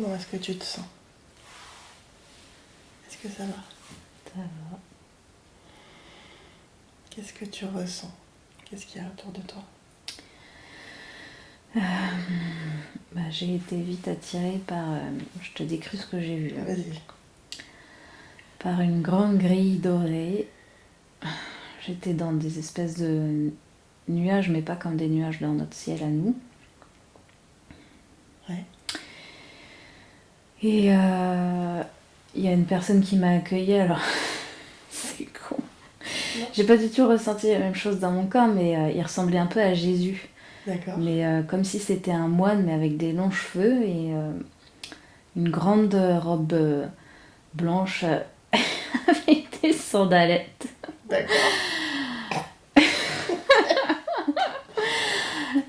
Comment est-ce que tu te sens? Est-ce que ça va? Ça va. Qu'est-ce que tu ressens? Qu'est-ce qu'il y a autour de toi? Euh, bah, j'ai été vite attirée par. euh, je te décris ce que j'ai vu là. Vas-y. Par une grande grille dorée. J'étais dans des espèces de nuages, mais pas comme des nuages dans notre ciel à nous. Ouais. Et euh, il y a une personne qui m'a accueillie, alors c'est con. J'ai pas du tout ressenti la même chose dans mon corps, mais euh, il ressemblait un peu à Jésus. D'accord. Mais euh, comme si c'était un moine, mais avec des longs cheveux et euh, une grande robe euh, blanche euh, avec des sandalettes. D'accord.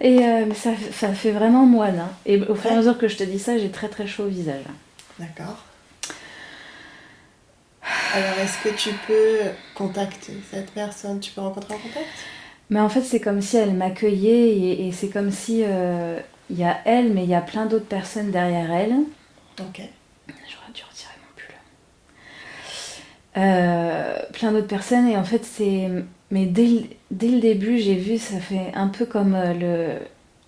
Et euh, ça, ça fait vraiment moine. hein. Et au fur et à mesure que je te dis ça, j'ai très très chaud au visage. D'accord. Alors, est-ce que tu peux contacter cette personne? Tu peux rencontrer en contact? Mais en fait, c'est comme si elle m'accueillait et, et c'est comme si euh, il y a elle, mais il y a plein d'autres personnes derrière elle. Ok. J'aurais dû retirer mon pull. Euh, plein d'autres personnes et en fait c'est... Mais dès le, dès le début j'ai vu, ça fait un peu comme euh,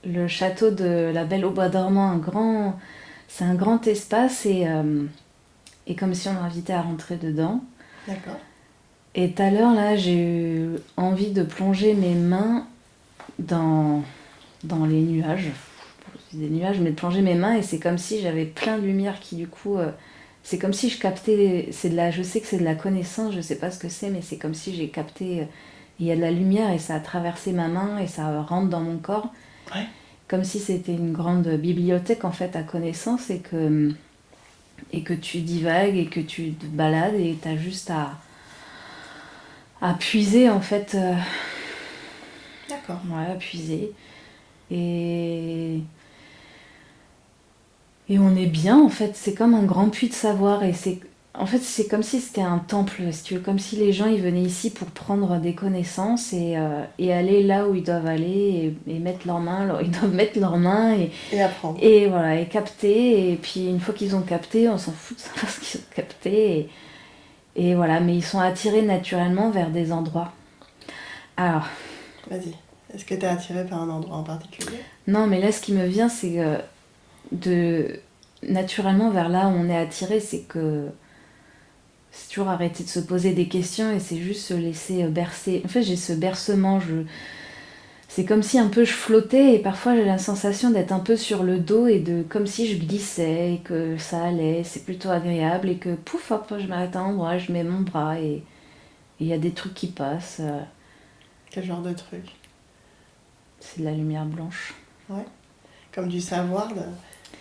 le, le château de la Belle au Bois dormant, un grand... C'est un grand espace et, euh, et comme si on m'invitait à rentrer dedans. D'accord. Et tout à l'heure là j'ai eu envie de plonger mes mains dans, dans les nuages. Des nuages, mais de plonger mes mains et c'est comme si j'avais plein de lumière qui du coup... euh, c'est comme si je captais, c'est de la, je sais que c'est de la connaissance, je sais pas ce que c'est, mais c'est comme si j'ai capté, euh, il y a de la lumière et ça a traversé ma main et ça rentre dans mon corps, Ouais. comme si c'était une grande bibliothèque en fait à connaissance et que, et que tu divagues et que tu te balades et tu as juste à, à puiser en fait, euh, D'accord. ouais, à puiser. Et, et on est bien en fait, c'est comme un grand puits de savoir. Et c'est en fait c'est comme si c'était un temple, si tu veux, comme si les gens ils venaient ici pour prendre des connaissances et, euh, et aller là où ils doivent aller et, et mettre leurs mains, où ils doivent mettre leurs mains et, Et apprendre. et voilà, et capter, et puis une fois qu'ils ont capté, on s'en fout de savoir ce qu'ils ont capté, et, et voilà, mais ils sont attirés naturellement vers des endroits. Alors, Vas-y. Est-ce que tu es attiré par un endroit en particulier? Non, mais là ce qui me vient, c'est que de naturellement vers là où on est attiré, c'est que c'est toujours arrêter de se poser des questions et c'est juste se laisser bercer. En fait, j'ai ce bercement, je... c'est comme si un peu je flottais et parfois j'ai la sensation d'être un peu sur le dos et de comme si je glissais et que ça allait, c'est plutôt agréable et que pouf, hop, je m'arrête à un endroit, je mets mon bras et il y a des trucs qui passent. euh, Quel genre de truc? C'est de la lumière blanche. Comme du savoir, de-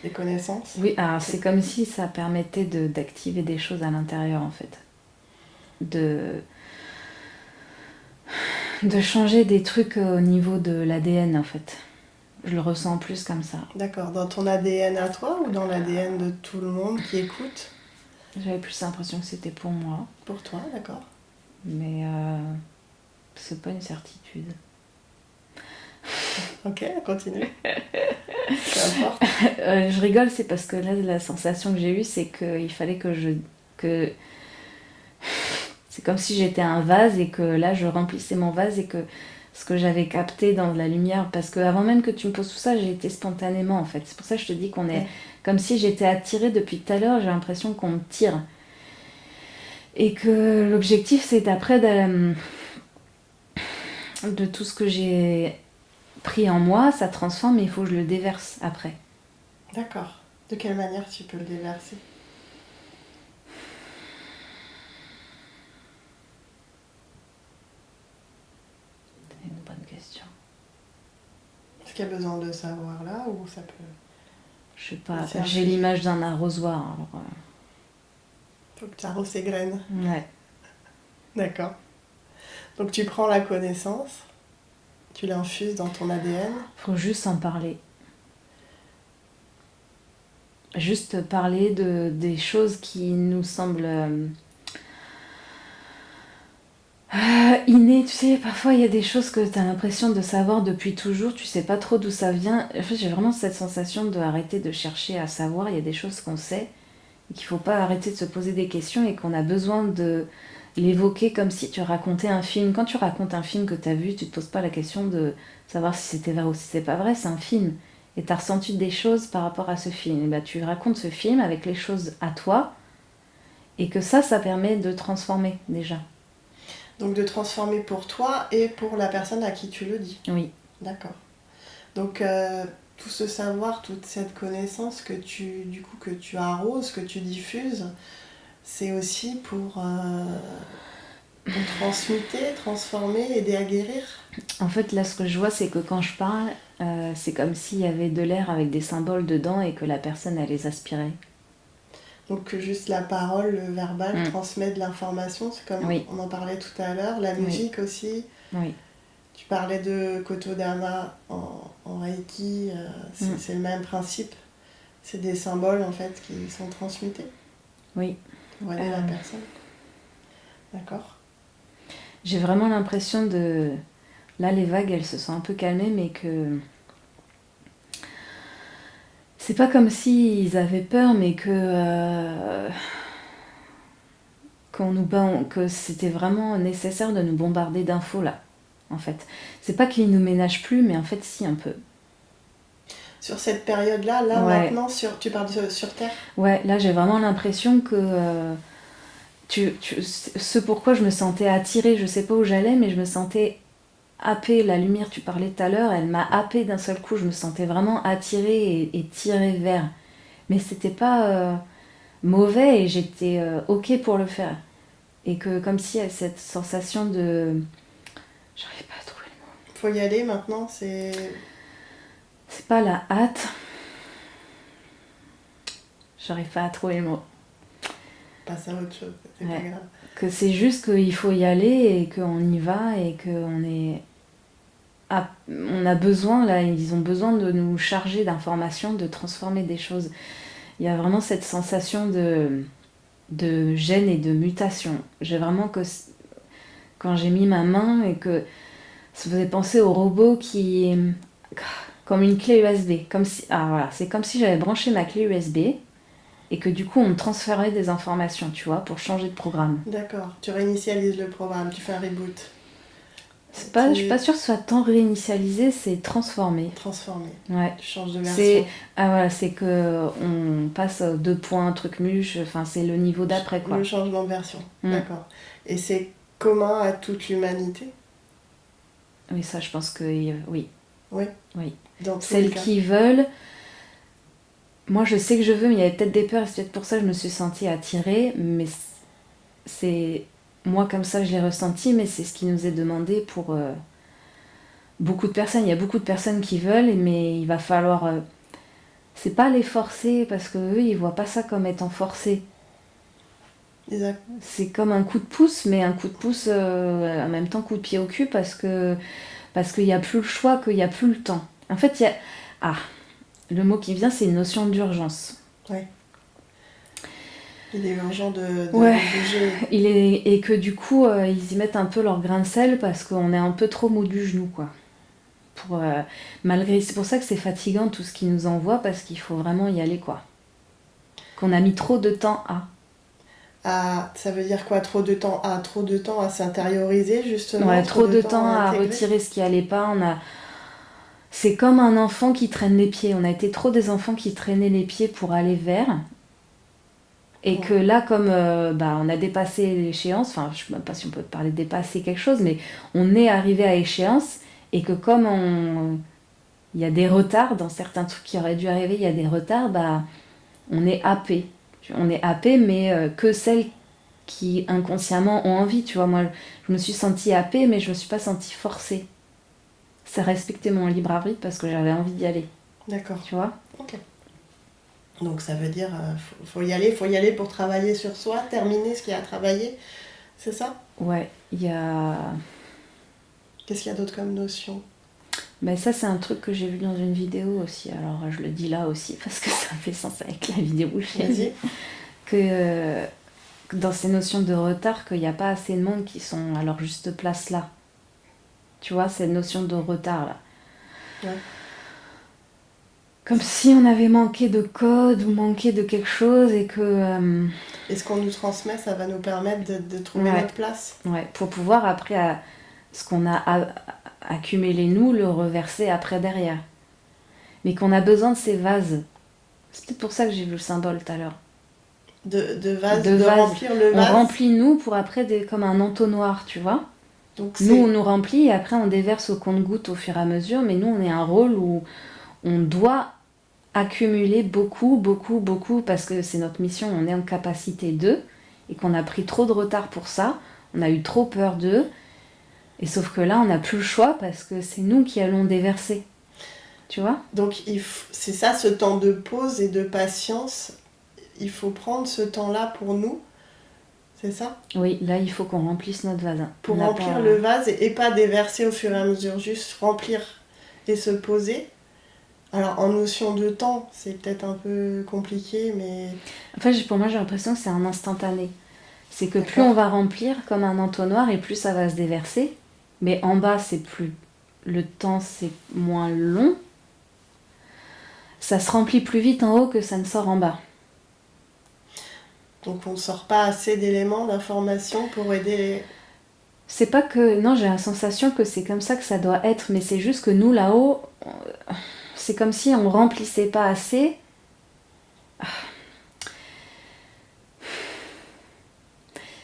des connaissances Oui, alors c'est comme si ça permettait de- d'activer des choses à l'intérieur en fait. De, de changer des trucs au niveau de l'ADN en fait. Je le ressens plus comme ça. D'accord. Dans ton ADN à toi ou dans l'ADN de tout le monde qui écoute? J'avais plus l'impression que c'était pour moi, Pour toi, d'accord. mais euh, c'est pas une certitude. Ok, continue. Euh, je rigole, c'est parce que là, la sensation que j'ai eue, c'est qu'il fallait que je. que C'est comme si j'étais un vase et que là, je remplissais mon vase et que ce que j'avais capté dans la lumière. Parce que avant même que tu me poses tout ça, j'ai été spontanément en fait. C'est pour ça que je te dis qu'on est. Ouais. Comme si j'étais attirée depuis tout à l'heure, j'ai l'impression qu'on me tire. Et que l'objectif, c'est après de, de tout ce que j'ai pris en moi, ça transforme, mais il faut que je le déverse après. D'accord. De quelle manière tu peux le déverser? C'est une bonne question. Est-ce qu'il y a besoin de savoir là ou ça peut. Je sais pas, j'ai l'image d'un arrosoir. Alors, Faut que tu arroses ces graines. euh, ouais. D'accord. Donc tu prends la connaissance, tu l'infuses dans ton ADN. Faut juste en parler. Juste parler de, des choses qui nous semblent. euh, euh, inné, tu sais, parfois il y a des choses que tu as l'impression de savoir depuis toujours, tu sais pas trop d'où ça vient. En fait, j'ai vraiment cette sensation de arrêter de chercher à savoir, il y a des choses qu'on sait et qu'il faut pas arrêter de se poser des questions et qu'on a besoin de l'évoquer comme si tu racontais un film. Quand tu racontes un film que tu as vu, tu te poses pas la question de savoir si c'était vrai ou si c'est pas vrai, c'est un film. Et tu as ressenti des choses par rapport à ce film. Et bah, tu racontes ce film avec les choses à toi et que ça, ça permet de transformer déjà. Donc de transformer pour toi et pour la personne à qui tu le dis. Oui. D'accord. Donc euh, tout ce savoir, toute cette connaissance que tu, du coup, que tu arroses, que tu diffuses, c'est aussi pour, euh, pour transmuter, transformer, aider à guérir. En fait, là, ce que je vois, c'est que quand je parle, euh, c'est comme s'il y avait de l'air avec des symboles dedans et que la personne, elle les aspirait. Donc que juste la parole, le verbal Mm. transmet de l'information, c'est comme Oui. on en parlait tout à l'heure, la musique aussi. Oui. Tu parlais de Kotodama en, en Reiki, euh, c'est Mm. c'est le même principe. C'est des symboles en fait qui sont transmutés Oui. Aider la Euh. personne. D'accord J'ai vraiment l'impression de... Là, les vagues, elles se sont un peu calmées, mais que... C'est pas comme s'ils avaient peur, mais que... euh, qu'on nous que c'était vraiment nécessaire de nous bombarder d'infos, là, en fait. C'est pas qu'ils nous ménagent plus, mais en fait, si, un peu. Sur cette période-là, là Ouais. maintenant, sur, tu parles de- sur Terre? Ouais, là, j'ai vraiment l'impression que... euh, tu, tu- ce pourquoi je me sentais attirée, je sais pas où j'allais, mais je me sentais happée. La lumière, tu parlais tout à l'heure, elle m'a happée d'un seul coup. Je me sentais vraiment attirée et, et tirée vers. Mais c'était pas euh, mauvais et j'étais euh, ok pour le faire. Et que comme si cette sensation de. J'arrive pas à trouver le mot. faut y aller maintenant, c'est. C'est pas la hâte. J'arrive pas à trouver le mot. Passe à autre chose, c'est Ouais. pas grave. que c'est juste qu'il faut y aller et qu'on y va et qu'on est on a besoin là ils ont besoin de nous charger d'informations de transformer des choses il y a vraiment cette sensation de de gêne et de mutation j'ai vraiment que quand j'ai mis ma main et que ça faisait penser au robot qui comme une clé USB comme si ah voilà c'est comme si j'avais branché ma clé USB et que du coup on me transférait des informations tu vois pour changer de programme D'accord, tu réinitialises le programme, tu fais un reboot, C'est pas, Tu- je suis pas sûre que ce soit tant réinitialisé, c'est transformé. transformé, Ouais. tu changes de C'est version. ah voilà, c'est que on passe deux points, truc muche. Enfin, c'est le niveau d'après quoi. Le changement de version, Mm. d'accord. Et c'est commun à toute l'humanité? Oui, ça, je pense que oui. Oui. Oui. Dans Celles qui veulent. Moi, je sais que je veux, mais il y avait peut-être des peurs. et C'est peut-être pour ça que je me suis sentie attirée. Mais c'est moi comme ça, je l'ai ressenti, mais c'est ce qui nous est demandé pour euh, beaucoup de personnes. Il y a beaucoup de personnes qui veulent, mais il va falloir. euh, c'est pas les forcer parce que eux, ils voient pas ça comme étant forcé. C'est comme un coup de pouce, mais un coup de pouce euh, en même temps coup de pied au cul parce que parce qu'il n'y a plus le choix, qu'il n'y a plus le temps. En fait, il y a ah le mot qui vient, c'est une notion d'urgence. Il est urgent de, de Ouais. bouger. Il est et que du coup euh, ils y mettent un peu leur grain de sel parce qu'on est un peu trop mou du genou quoi. Pour euh, malgré c'est pour ça que c'est fatigant tout ce qu'ils nous envoient parce qu'il faut vraiment y aller quoi. Qu'on a mis trop de temps à. Ah, ça veut dire quoi Trop de temps à? Trop de temps à s'intérioriser justement? Ouais, trop de temps à intégrer? retirer ce qui allait pas. On a... C'est comme un enfant qui traîne les pieds. On a été trop des enfants qui traînaient les pieds pour aller vers. Et Ouais. que là, comme euh, bah, on a dépassé l'échéance, enfin, je sais même pas si on peut parler de dépasser quelque chose, mais on est arrivé à échéance et que comme on... il y a des retards dans certains trucs qui auraient dû arriver, il y a des retards, bah, on est happé. On est happé, mais euh, que celles qui inconsciemment ont envie, tu vois. Moi, je me suis sentie happée, mais je me suis pas sentie forcée. Ça respectait mon libre arbitre parce que j'avais envie d'y aller, D'accord. tu vois? Ok. Donc ça veut dire euh, faut, faut y aller, faut y aller pour travailler sur soi, terminer ce qu'il y a à travailler. C'est ça? Ouais, il y a. Qu'est-ce qu'il y a d'autre comme notion? Ben ça, c'est un truc que j'ai vu dans une vidéo aussi. Alors, je le dis là aussi parce que ça fait sens avec la vidéo j'ai Vas-y. vue. Que, euh, dans ces notions de retard qu'il n'y a pas assez de monde qui sont à leur juste place là. Tu vois, cette notion de retard là. Ouais. Comme si on avait manqué de code ou manqué de quelque chose et que. euh, Et ce qu'on nous transmet, ça va nous permettre de, de trouver Ouais. notre place. ouais, pour pouvoir après, à- ce qu'on a accumulé nous, le reverser après derrière. Mais qu'on a besoin de ces vases. C'est peut-être pour ça que j'ai vu le symbole tout à l'heure. De, de vase, De de, vase. remplir le On vase. remplit nous pour après des, comme un entonnoir, tu vois. Donc Nous, on nous remplit et après on déverse au compte-goutte au fur et à mesure, mais nous, on est un rôle où on doit accumuler beaucoup, beaucoup, beaucoup, parce que c'est notre mission, on est en capacité d'eux, et qu'on a pris trop de retard pour ça, on a eu trop peur d'eux, et sauf que là, on n'a plus le choix parce que c'est nous qui allons déverser. Tu vois? Donc c'est ça, ce temps de pause et de patience. Il faut prendre ce temps-là pour nous? C'est ça? Oui, là, il faut qu'on remplisse notre vase. Pour On remplir pas- le vase et, et pas déverser au fur et à mesure, juste remplir et se poser. Alors en notion de temps, c'est peut-être un peu compliqué, mais En fait, j'ai- pour moi, j'ai l'impression que c'est un instantané. C'est que plus on va remplir comme un entonnoir et plus ça va se déverser. Mais en bas, c'est plus. Le temps, c'est moins long. Ça se remplit plus vite en haut que ça ne sort en bas. Donc on ne sort pas assez d'éléments, d'informations pour aider. C'est pas que. Non, j'ai la sensation que c'est comme ça que ça doit être, mais c'est juste que nous, là-haut, c'est comme si on remplissait pas assez.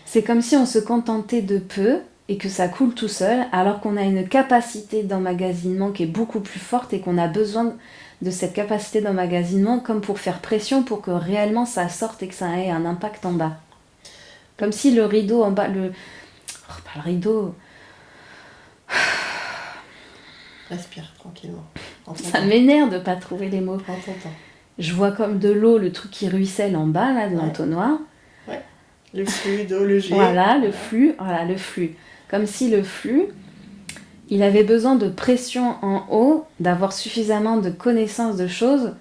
C'est comme si on se contentait de peu et que ça coule tout seul, alors qu'on a une capacité d'emmagasinement qui est beaucoup plus forte et qu'on a besoin cette capacité d'emmagasinement comme pour faire pression pour que réellement ça sorte et que ça ait un impact en bas. Comme si le rideau en bas, le, Oh, pas le rideau. Respire tranquillement. Ça m'énerve de pas trouver les mots. Je vois comme de l'eau, le truc qui ruisselle en bas, là, de Ouais. l'entonnoir. Le flux d'eau, le jet. Voilà, le flux. Voilà, le flux. Comme si le flux, il avait besoin de pression en haut, d'avoir suffisamment de connaissances de choses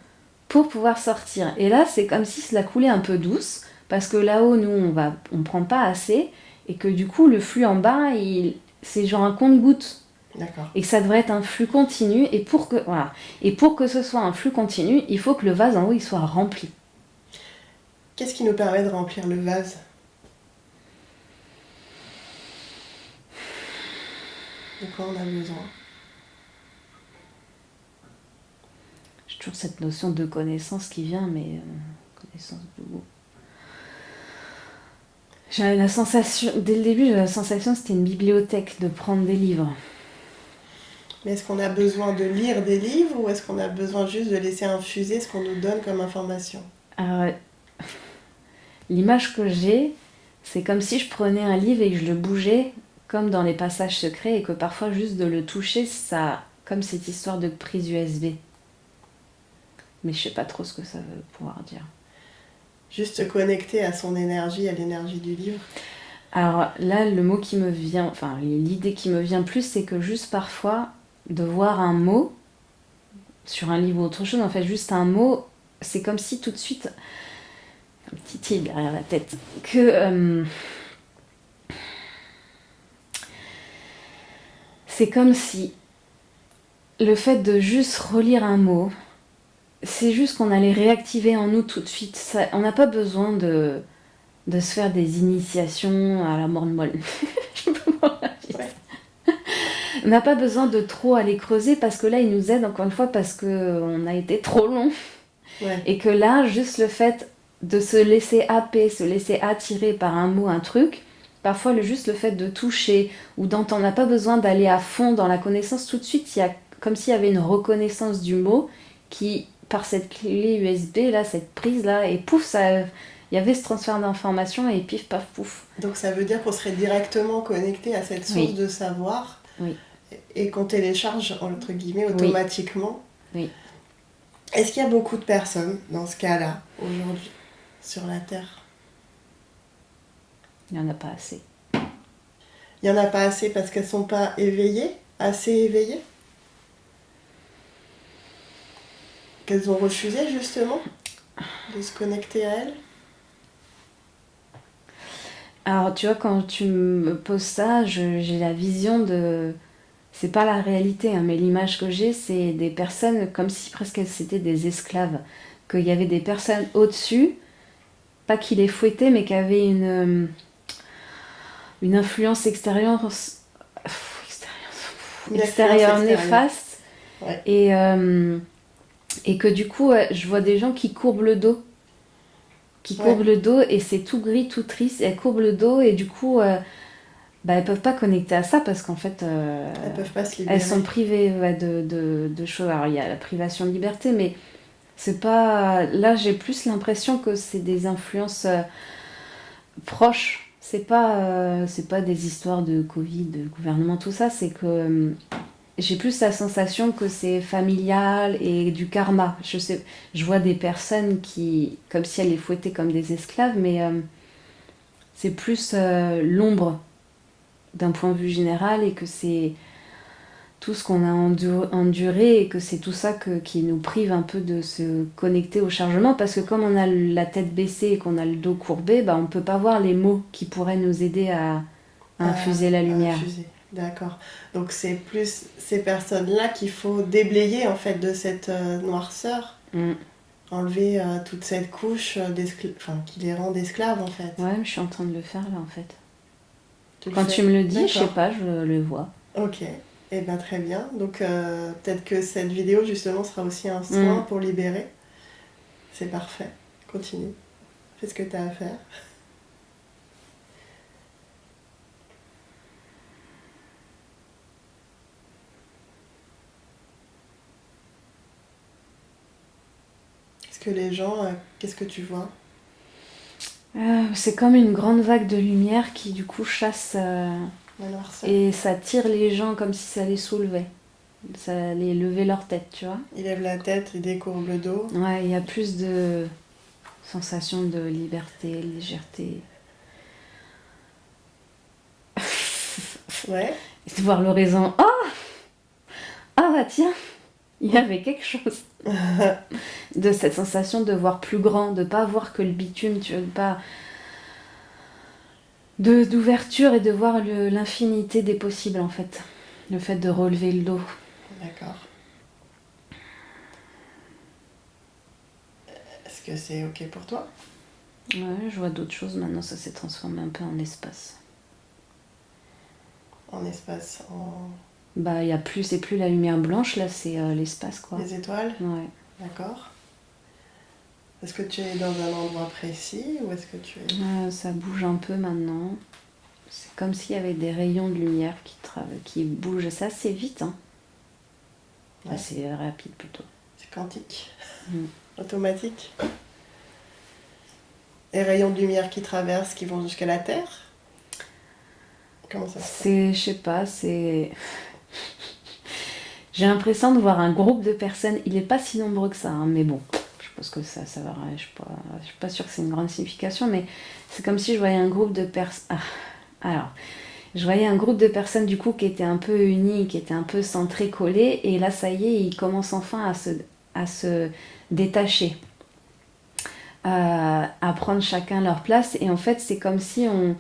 pour pouvoir sortir. Et là, c'est comme si cela coulait un peu douce, parce que là-haut, nous, on va, on prend pas assez, et que du coup, le flux en bas, il, c'est genre un compte-goutte. D'accord. et que ça devrait être un flux continu et pour que voilà et pour que ce soit un flux continu il faut que le vase en haut il soit rempli Qu'est-ce qui nous permet de remplir le vase? De quoi on a besoin j'ai toujours cette notion de connaissance qui vient mais euh, connaissance de goût. J'avais la sensation dès le début j'avais la sensation que c'était une bibliothèque de prendre des livres. Mais est-ce qu'on a besoin de lire des livres ou est-ce qu'on a besoin juste de laisser infuser ce qu'on nous donne comme information? Alors, l'image que j'ai c'est comme si je prenais un livre et que je le bougeais comme dans les passages secrets et que parfois juste de le toucher ça comme cette histoire de prise USB mais je sais pas trop ce que ça veut pouvoir dire Juste se connecter à son énergie, à l'énergie du livre. Alors là, le mot qui me vient, enfin l'idée qui me vient plus, c'est que juste parfois, de voir un mot sur un livre ou autre chose, en fait, juste un mot, c'est comme si tout de suite, un petit île derrière la tête, que euh, c'est comme si le fait de juste relire un mot, c'est juste qu'on allait réactiver en nous tout de suite. Ça- on n'a pas besoin de de se faire des initiations à la mort de ça. On n'a pas besoin de trop aller creuser parce que là, il nous aide encore une fois parce que on a été trop long Ouais. et que là, juste le fait de se laisser happer, se laisser attirer par un mot, un truc, parfois le juste le fait de toucher ou d'entendre, on n'a pas besoin d'aller à fond dans la connaissance tout de suite. Il y a comme s'il y avait une reconnaissance du mot qui, par cette clé USB là, cette prise là, et pouf, ça, il y avait ce transfert d'informations et pif paf pouf. Donc ça veut dire qu'on serait directement connecté à cette source Oui. de savoir Oui. et qu'on télécharge entre guillemets automatiquement. Oui. Est-ce qu'il y a beaucoup de personnes dans ce cas-là aujourd'hui sur la Terre? Il n'y en a pas assez. Il n'y en a pas assez parce qu'elles sont pas éveillées, assez éveillées? Qu'elles ont refusé justement de se connecter à elles? Alors, tu vois, quand tu me poses ça, j'ai la vision de. C'est pas la réalité, hein, mais l'image que j'ai, c'est des personnes comme si presque c'était des esclaves. Qu'il y avait des personnes au-dessus, pas qui les fouettaient, mais qui avaient une, une influence extérieure, extérieure, néfaste. Et, euh, et que du coup, je vois des gens qui courbent le dos qui courbent le dos et c'est tout gris, tout triste. Elles courbent le dos et du coup, euh, bah, elles peuvent pas connecter à ça parce qu'en fait, euh, elles peuvent pas se. Elles sont privées de, de, de, choses. Alors il y a la privation de liberté, mais c'est pas. Là, j'ai plus l'impression que c'est des influences euh, proches. C'est pas, c'est pas des histoires de Covid, de gouvernement, tout ça. C'est que j'ai plus la sensation que c'est familial et du karma. Je, sais, je vois des personnes qui, comme si elles les fouettaient comme des esclaves, mais euh, c'est plus euh, l'ombre d'un point de vue général et que c'est tout ce qu'on a enduré et que c'est tout ça que, qui nous prive un peu de se connecter au chargement parce que comme on a la tête baissée et qu'on a le dos courbé, bah, on ne peut pas voir les mots qui pourraient nous aider à, infuser la lumière. D'accord. Donc c'est plus ces personnes-là qu'il faut déblayer en fait de cette euh, noirceur. Mm. Enlever euh, toute cette couche euh, enfin, qui les rend esclaves en fait. Ouais, je suis en train de le faire là en fait. Quand tu me le dis, je sais pas, je le vois. Ok. Et eh bien très bien. Donc peut-être que cette vidéo justement sera aussi un soin mm. pour libérer. C'est parfait. Continue. Fais ce que tu as à faire. les gens, euh, qu'est-ce que tu vois? Euh, C'est comme une grande vague de lumière qui du coup chasse et ça tire les gens comme si ça les soulevait. Ça les levait leur tête, tu vois. Il lève la tête, il décourbe le dos. Ouais, il y a plus de sensation de liberté, légèreté. ouais. Et de voir l'horizon. Ah Ah bah tiens il y avait quelque chose de cette sensation de voir plus grand, de pas voir que le bitume, tu veux pas d'ouverture et de voir l'infinité des possibles en fait. Le fait de relever le dos. D'accord. Est-ce que c'est ok pour toi? Ouais, je vois d'autres choses maintenant, ça s'est transformé un peu en espace. En espace, en bah, il y a plus, c'est plus la lumière blanche, là, c'est euh, l'espace, quoi. Les étoiles? Ouais. D'accord. Est-ce que tu es dans un endroit précis ou est-ce que tu es... Euh, ça bouge un peu maintenant. C'est comme s'il y avait des rayons de lumière qui, qui bougent. Ça, c'est vite, hein. C'est rapide plutôt. C'est quantique. Mm. Automatique. Les rayons de lumière qui traversent, qui vont jusqu'à la Terre? Comment ça se C'est, je sais pas, c'est... J'ai l'impression de voir un groupe de personnes. Il n'est pas si nombreux que ça, hein, mais bon, pense que ça, ça va. Je ne suis, suis, pas sûre que c'est une grande signification, mais c'est comme si je voyais un groupe de personnes. Ah, alors, je voyais un groupe de personnes du coup qui étaient un peu unies, qui étaient un peu centrées, collées, et là, ça y est, ils commencent enfin à se, détacher, à, à prendre chacun leur place, et en fait, c'est comme si on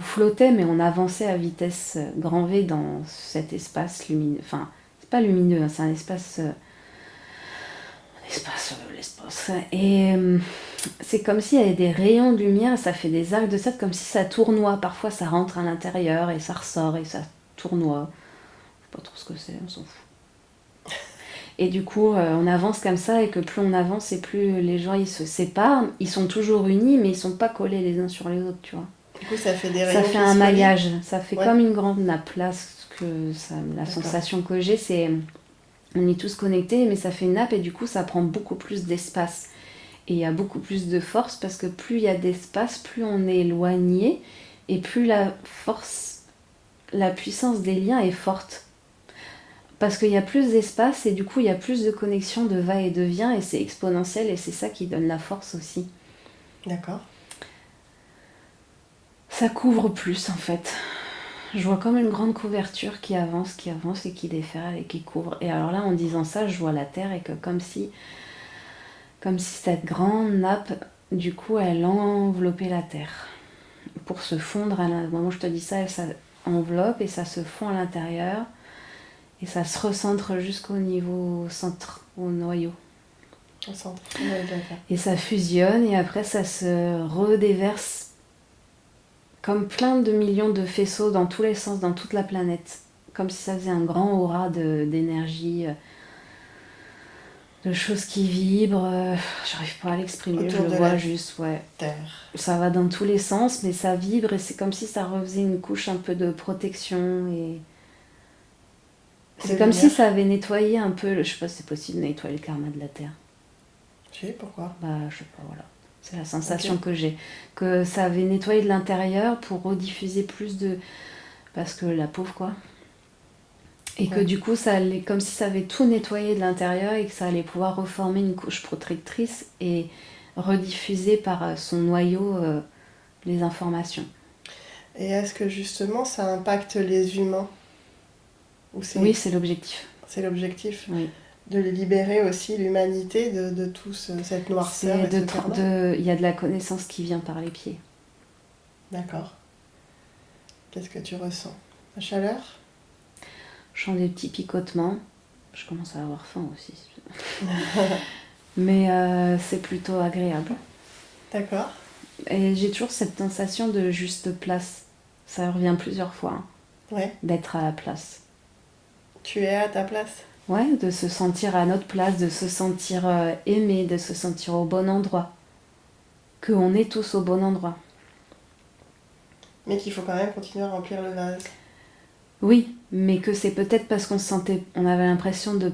flottait, mais on avançait à vitesse grand V dans cet espace lumineux. Enfin, c'est pas lumineux, hein, c'est un espace. Euh, un espace, euh, l'espace. Et euh, c'est comme s'il y avait des rayons de lumière, ça fait des arcs de cercle, comme si ça tournoie. Parfois, ça rentre à l'intérieur et ça ressort et ça tournoie. Je sais pas trop ce que c'est, on s'en fout. Et du coup, on avance comme ça et que plus on avance et plus les gens ils se séparent. Ils sont toujours unis, mais ils sont pas collés les uns sur les autres, tu vois. Du coup, ça fait des Ça fait un maillage, ça fait comme une grande nappe. Là, que ça, la sensation que j'ai, c'est on est tous connectés, mais ça fait une nappe et du coup, ça prend beaucoup plus d'espace. Et il y a beaucoup plus de force parce que plus il y a d'espace, plus on est éloigné et plus la force, la puissance des liens est forte. Parce qu'il y a plus d'espace et du coup, il y a plus de connexion de va et de vient et c'est exponentiel et c'est ça qui donne la force aussi. D'accord ça couvre plus en fait. Je vois comme une grande couverture qui avance, qui avance et qui déferle et qui couvre. Et alors là, en disant ça, je vois la Terre et que comme si, comme si cette grande nappe, du coup, elle enveloppait la Terre. pour se fondre. À la... Moi, je te dis ça, ça enveloppe et ça se fond à l'intérieur. Et ça se recentre jusqu'au niveau centre, au noyau. Au centre. Et ça fusionne et après ça se redéverse comme plein de millions de faisceaux dans tous les sens, dans toute la planète. Comme si ça faisait un grand aura d'énergie, euh, de, choses qui vibrent. Euh, j'arrive pas à l'exprimer, je le vois juste, ouais. Terre. Ça va dans tous les sens, mais ça vibre et c'est comme si ça refaisait une couche un peu de protection et. C'est comme si ça avait nettoyé un peu, je sais pas si c'est possible de nettoyer le karma de la Terre. Je sais pourquoi? Bah, je sais pas, voilà. C'est la sensation que j'ai. Que ça avait nettoyé de l'intérieur pour rediffuser plus de. Parce que la pauvre, quoi. Et que du coup, ça allait comme si ça avait tout nettoyé de l'intérieur et que ça allait pouvoir reformer une couche protectrice et rediffuser par euh, son noyau euh, les informations. Et est-ce que justement ça impacte les humains? Oui, c'est l'objectif. C'est l'objectif? Oui de libérer aussi l'humanité de, de tout cette noirceur. Il y a de la connaissance qui vient par les pieds. D'accord. Qu'est-ce que tu ressens? La chaleur? Je sens des petits picotements. Je commence à avoir faim aussi. Mais euh, c'est plutôt agréable. D'accord. Et j'ai toujours cette sensation de juste place. Ça revient plusieurs fois. Hein, ouais. D'être à la place. Tu es à ta place? Ouais, de se sentir à notre place, de se sentir euh, aimé, de se sentir au bon endroit. Qu'on est tous au bon endroit. Mais qu'il faut quand même continuer à remplir le vase. Oui, mais que c'est peut-être parce qu'on se sentait. On avait l'impression de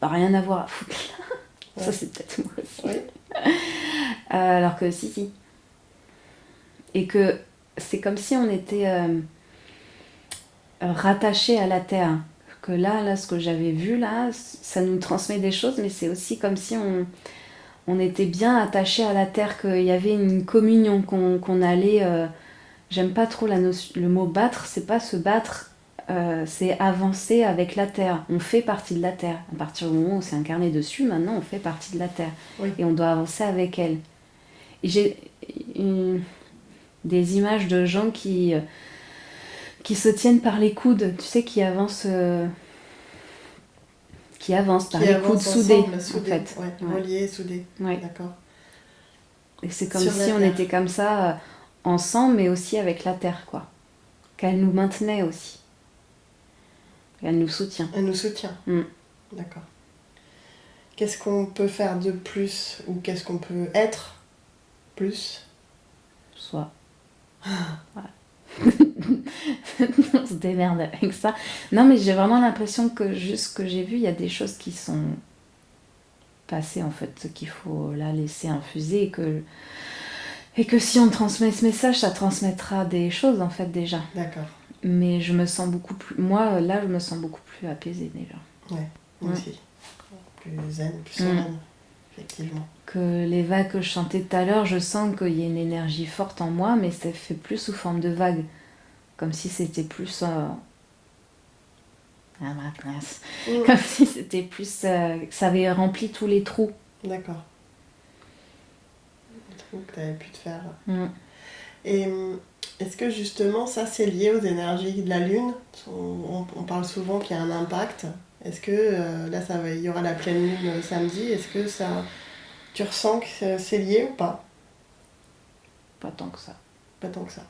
rien avoir à foutre Ça, c'est peut-être moi aussi. Oui. Euh, alors que si, si. Et que c'est comme si on était euh, rattaché à la terre que là, là, ce que j'avais vu là, ça nous transmet des choses, mais c'est aussi comme si on, on était bien attaché à la terre, qu'il y avait une communion, qu'on allait. Euh, j'aime pas trop la notion, le mot battre, c'est pas se battre, euh, c'est avancer avec la terre. On fait partie de la terre. À partir du moment où c'est incarné dessus, maintenant on fait partie de la terre. Et on doit avancer avec elle. J'ai des images de gens qui qui se tiennent par les coudes, tu sais, qui avancent, euh, qui avancent par les coudes soudés, en fait. Ouais, reliés, soudés. Ouais. D'accord. Et c'est comme si on était comme ça, euh, ensemble, mais aussi avec la terre, quoi. Qu'elle nous maintenait aussi. Elle nous soutient. Elle nous soutient. Mm. D'accord. Qu'est-ce qu'on peut faire de plus ou qu'est-ce qu'on peut être plus? Soit. on se démerde avec ça. Non, mais j'ai vraiment l'impression que juste ce que j'ai vu, il y a des choses qui sont passées en fait, qu'il faut la laisser infuser et que, et que si on transmet ce message, ça transmettra des choses en fait déjà. D'accord. Mais je me sens beaucoup plus. Moi, là, je me sens beaucoup plus apaisée déjà. Ouais, moi aussi. Plus zen, plus mm. sereine, effectivement. Que les vagues que je chantais tout à l'heure, je sens qu'il y a une énergie forte en moi, mais ça fait plus sous forme de vagues. Comme si c'était plus euh, ah, mm. comme si c'était plus euh, ça avait rempli tous les trous. D'accord. Les trous que tu avais pu te faire. Mm. et mm, est-ce que justement ça c'est lié aux énergies de la lune? On, parle souvent qu'il y a un impact est-ce que euh, là ça va, il y aura la pleine lune samedi est-ce que ça tu ressens que c'est lié ou pas? Pas tant que ça pas tant que ça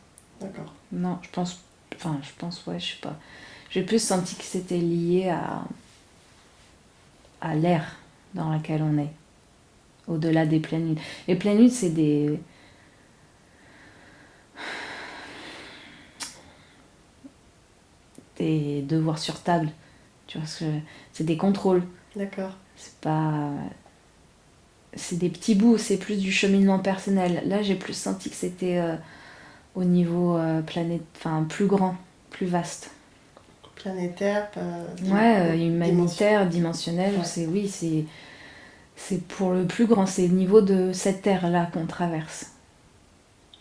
D'accord. Non, je pense. Enfin, je pense, ouais, je sais pas. J'ai plus senti que c'était lié à. à l'air dans laquelle on est. Au-delà des pleines nuits. Les pleines nuits, c'est des. des devoirs sur table. Tu vois, c'est des contrôles. D'accord. C'est pas. C'est des petits bouts, c'est plus du cheminement personnel. Là, j'ai plus senti que c'était. Euh, au niveau euh, planète, enfin plus grand, plus vaste. Planétaire, ouais, euh, humanitaire, dimensionnel, c'est oui, c'est c'est pour le plus grand, c'est le niveau de cette terre là qu'on traverse.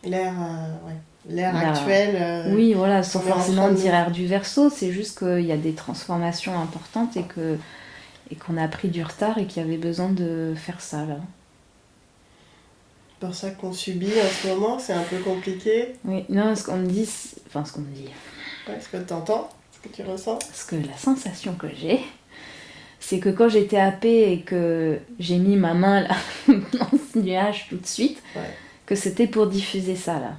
L'air, euh, ouais. L'air actuel. oui, voilà, sans forcément dire air du verso, c'est juste qu'il y a des transformations importantes et que et qu'on a pris du retard et qu'il y avait besoin de faire ça là. pour ça qu'on subit en ce moment, c'est un peu compliqué. Oui, non, ce qu'on me dit, enfin ce qu'on me dit. Ouais, ce que tu entends, ce que tu ressens. Ce que la sensation que j'ai, c'est que quand j'étais happée et que j'ai mis ma main là dans ce nuage tout de suite, que c'était pour diffuser ça là.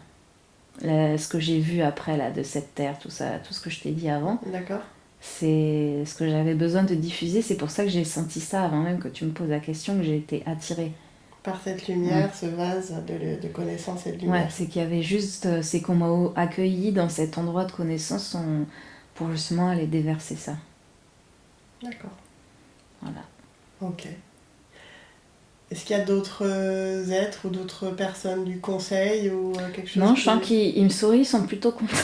Ce que j'ai vu après là de cette terre, tout ça, tout ce que je t'ai dit avant. D'accord. C'est ce que j'avais besoin de diffuser. C'est pour ça que j'ai senti ça avant même que tu me poses la question, que j'ai été attirée. Par cette lumière, ce vase de, de, connaissance et de lumière. Ouais, c'est qu'il y avait juste, euh, c'est qu'on m'a accueilli dans cet endroit de connaissance pour justement aller déverser ça. D'accord. Voilà. Ok. Est-ce qu'il y a d'autres euh, êtres ou d'autres personnes du conseil ou euh, quelque chose Non, je sens qu'ils me sourient, ils sont plutôt contents.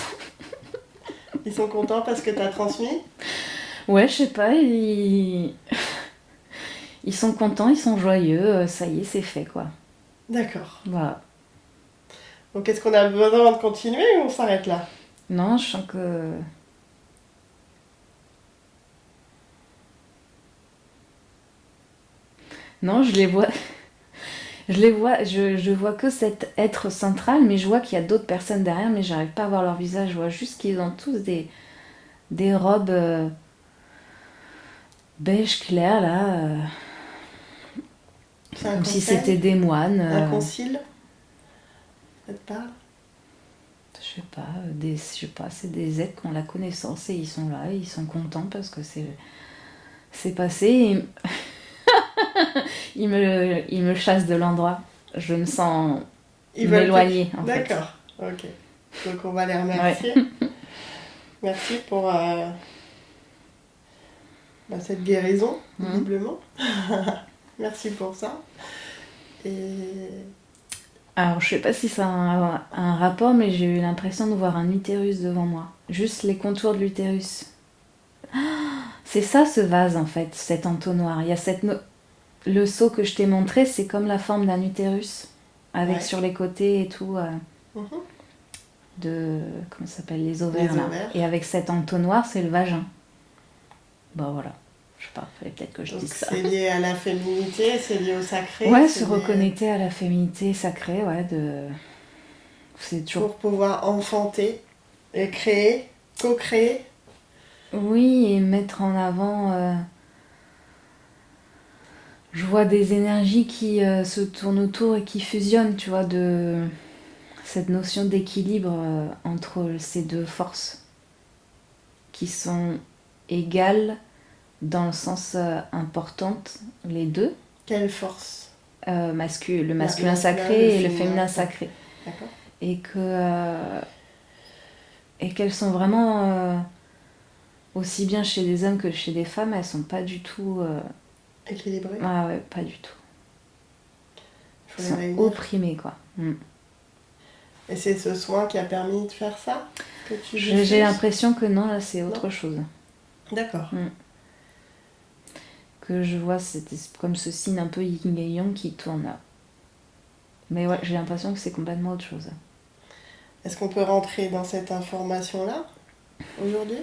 ils sont contents parce que tu as transmis? Ouais, je sais pas, ils... ils sont contents, ils sont joyeux, euh, ça y est, c'est fait quoi. D'accord. Voilà. Donc est-ce qu'on a besoin de continuer ou on s'arrête là? Non, je sens que Non, je les vois. Je les vois, je, vois que cet être central, mais je vois qu'il y a d'autres personnes derrière, mais j'arrive pas à voir leur visage. Je vois juste qu'ils ont tous des, des robes euh, beige clair, là. Euh, comme si c'était des moines. Un euh. concile Ça te parle Je sais pas, des, je sais pas, c'est des êtres qui ont la connaissance et ils sont là, et ils sont contents parce que c'est c'est passé. Il, me, il me chasse de l'endroit. Je me sens m'éloigner. D'accord, ok. Donc on va les remercier. Merci pour euh, bah, cette guérison, visiblement. Merci pour ça. Et... Alors, je sais pas si ça a un, un rapport, mais j'ai eu l'impression de voir un utérus devant moi. Juste les contours de l'utérus. C'est ça ce vase en fait, cet entonnoir. Il y a cette, le seau que je t'ai montré, c'est comme la forme d'un utérus, avec sur les côtés et tout, euh, mhm. de, comment ça s'appelle, les ovaires, Et avec cet entonnoir, c'est le vagin. Bon voilà, je sais pas, fallait peut-être que je dise ça. C'est lié à la féminité, c'est lié au sacré Ouais, se reconnecter à la féminité sacrée, ouais, de... C'est toujours... Pour pouvoir enfanter et créer, co-créer. Oui, et mettre en avant... Euh, je vois des énergies qui euh, se tournent autour et qui fusionnent, tu vois, de cette notion d'équilibre euh, entre ces deux forces qui sont égales dans le sens euh, importante, les deux. Quelle force? Le masculin sacré et le féminin sacré. Et que et qu'elles sont vraiment aussi bien chez des hommes que chez des femmes, elles sont pas du tout Équilibré Ah ouais, pas du tout. Ils sont opprimés, quoi. Mm. Et c'est ce soin qui a permis de faire ça J'ai l'impression que non, là, c'est autre chose. D'accord. Mm. Que je vois, c'est comme ce signe un peu yin et yang qui tourne là. Mais ouais, j'ai l'impression que c'est complètement autre chose. Est-ce qu'on peut rentrer dans cette information-là aujourd'hui?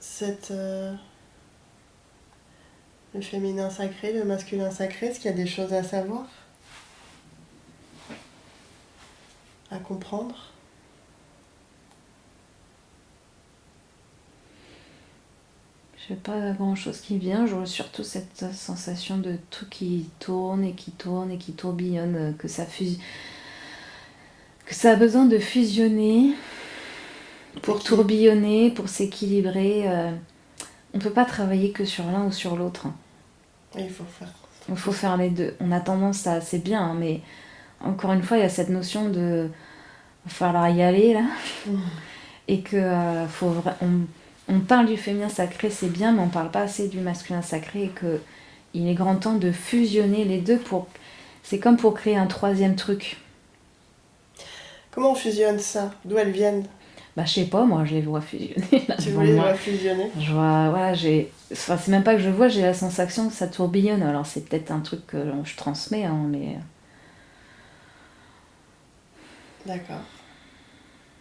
Cette. Euh, le féminin sacré, le masculin sacré, est-ce qu'il y a des choses à savoir À comprendre? Je n'ai pas grand chose qui vient, je vois surtout cette sensation de tout qui tourne et qui tourne et qui tourbillonne, que ça fuse... que ça a besoin de fusionner pour tourbillonner, pour s'équilibrer. Euh, on ne peut pas travailler que sur l'un ou sur l'autre. Il faut faire. Il faut faire les deux. On a tendance à. C'est bien, hein, mais encore une fois, il y a cette notion de. Il va falloir y aller, là. Et que. Euh, faut, on, parle du féminin sacré, c'est bien, mais on parle pas assez du masculin sacré. Et que il est grand temps de fusionner les deux pour. C'est comme pour créer un troisième truc. Comment on fusionne ça? D'où elles viennent? Bah, je sais pas, moi, je les vois fusionner. tu vois les vois fusionner? Je vois, voilà, j'ai. Enfin, c'est même pas que je vois, j'ai la sensation que ça tourbillonne. Alors, c'est peut-être un truc que je transmets, hein, mais. D'accord.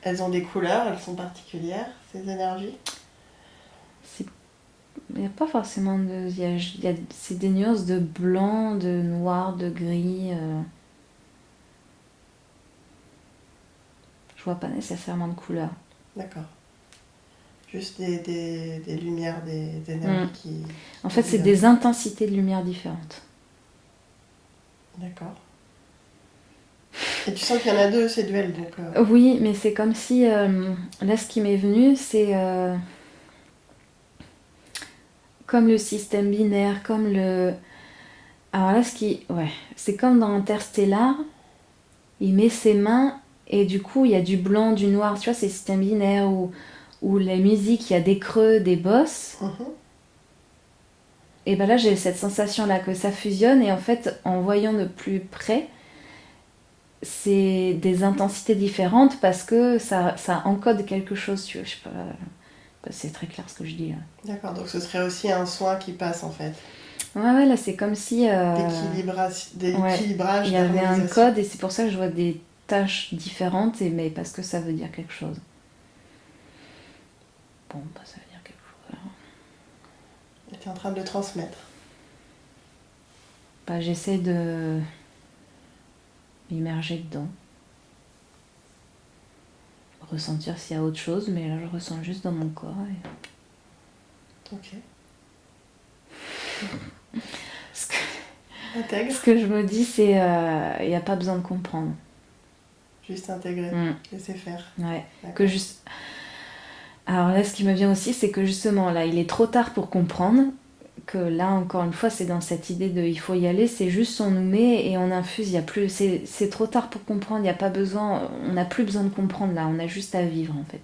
Elles ont des couleurs, elles sont particulières, ces énergies? Il n'y a pas forcément de. il y a- y a- c'est des nuances de blanc, de noir, de gris. euh. Je vois pas nécessairement de couleur. D'accord. Juste des, des, des lumières, des, des énergies Mm. qui. En fait, c'est des intensités de lumière différentes. D'accord. Et tu sens qu'il y en a deux, c'est duel, donc. euh, Oui, mais c'est comme si. euh, là, ce qui m'est venu, c'est. euh, comme le système binaire, comme le. Alors là, ce qui. Ouais, c'est comme dans Interstellar. Il met ses mains et du coup, il y a du blanc, du noir. Tu vois, c'est système binaire où, où la musique, il y a des creux, des bosses. mhm. Et ben là, j'ai cette sensation-là que ça fusionne. Et en fait, en voyant de plus près, c'est des intensités différentes parce que ça, ça encode quelque chose. Tu vois, je sais pas. bah, C'est très clair ce que je dis là. D'accord, donc ce serait aussi un soin qui passe en fait. Ouais, ouais, là, c'est comme si. euh, D'équilibrage, ouais. Il y avait un code et c'est pour ça que je vois des tâches différentes, et, mais parce que ça veut dire quelque chose. Bon, bah ça veut dire quelque chose. alors. Et tu es en train de le transmettre. Bah, j'essaie de m'immerger dedans. Ressentir s'il y a autre chose, mais là je ressens juste dans mon corps. et- Ok. Ce que, ce que je me dis, c'est euh, il n'y a pas besoin de comprendre. Juste intégrer, Mm, laisser faire. ouais. Que juste... Alors là, ce qui me vient aussi, c'est que justement, là, il est trop tard pour comprendre. Que là, encore une fois, c'est dans cette idée de il faut y aller, c'est juste on nous met et on infuse. Il y a plus, c'est trop tard pour comprendre. Il n'y a pas besoin, on n'a plus besoin de comprendre là. On a juste à vivre en fait.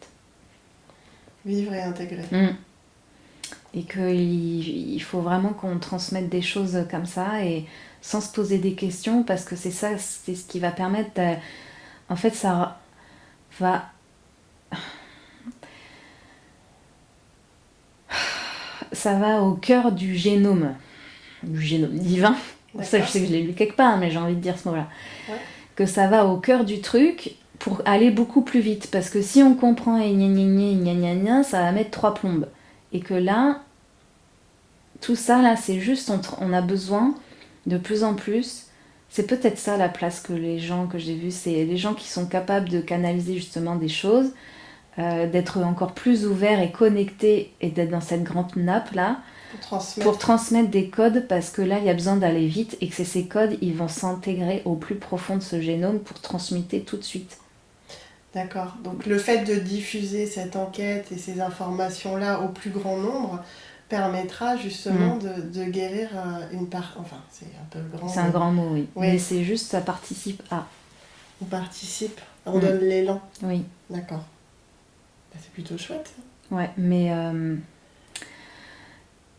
Vivre et intégrer. Mm. Et qu'il il faut vraiment qu'on transmette des choses comme ça et sans se poser des questions parce que c'est ça, c'est ce qui va permettre. de- En fait, ça va. Ça va au cœur du génome, du génome divin. Ça, je sais que je l'ai lu quelque part, mais j'ai envie de dire ce mot-là. Ouais. Que ça va au cœur du truc pour aller beaucoup plus vite. Parce que si on comprend et gna gna gna gna gna gna, ça va mettre trois plombes. Et que là, tout ça, là, c'est juste, on, on a besoin de plus en plus. C'est peut-être ça la place que les gens que j'ai vus, c'est les gens qui sont capables de canaliser justement des choses, euh, d'être encore plus ouverts et connectés et d'être dans cette grande nappe là Pour transmettre. pour transmettre des codes parce que là il y a besoin d'aller vite et que ces codes ils vont s'intégrer au plus profond de ce génome pour transmuter tout de suite. D'accord. Donc le fait de diffuser cette enquête et ces informations-là au plus grand nombre permettra justement de, de guérir euh, une part. Enfin, c'est un peu grand. C'est un mais grand mot oui. Oui. Mais c'est juste ça participe à. On participe, on Mm. donne l'élan. Oui. D'accord. Bah, c'est plutôt chouette. Ouais, mais euh,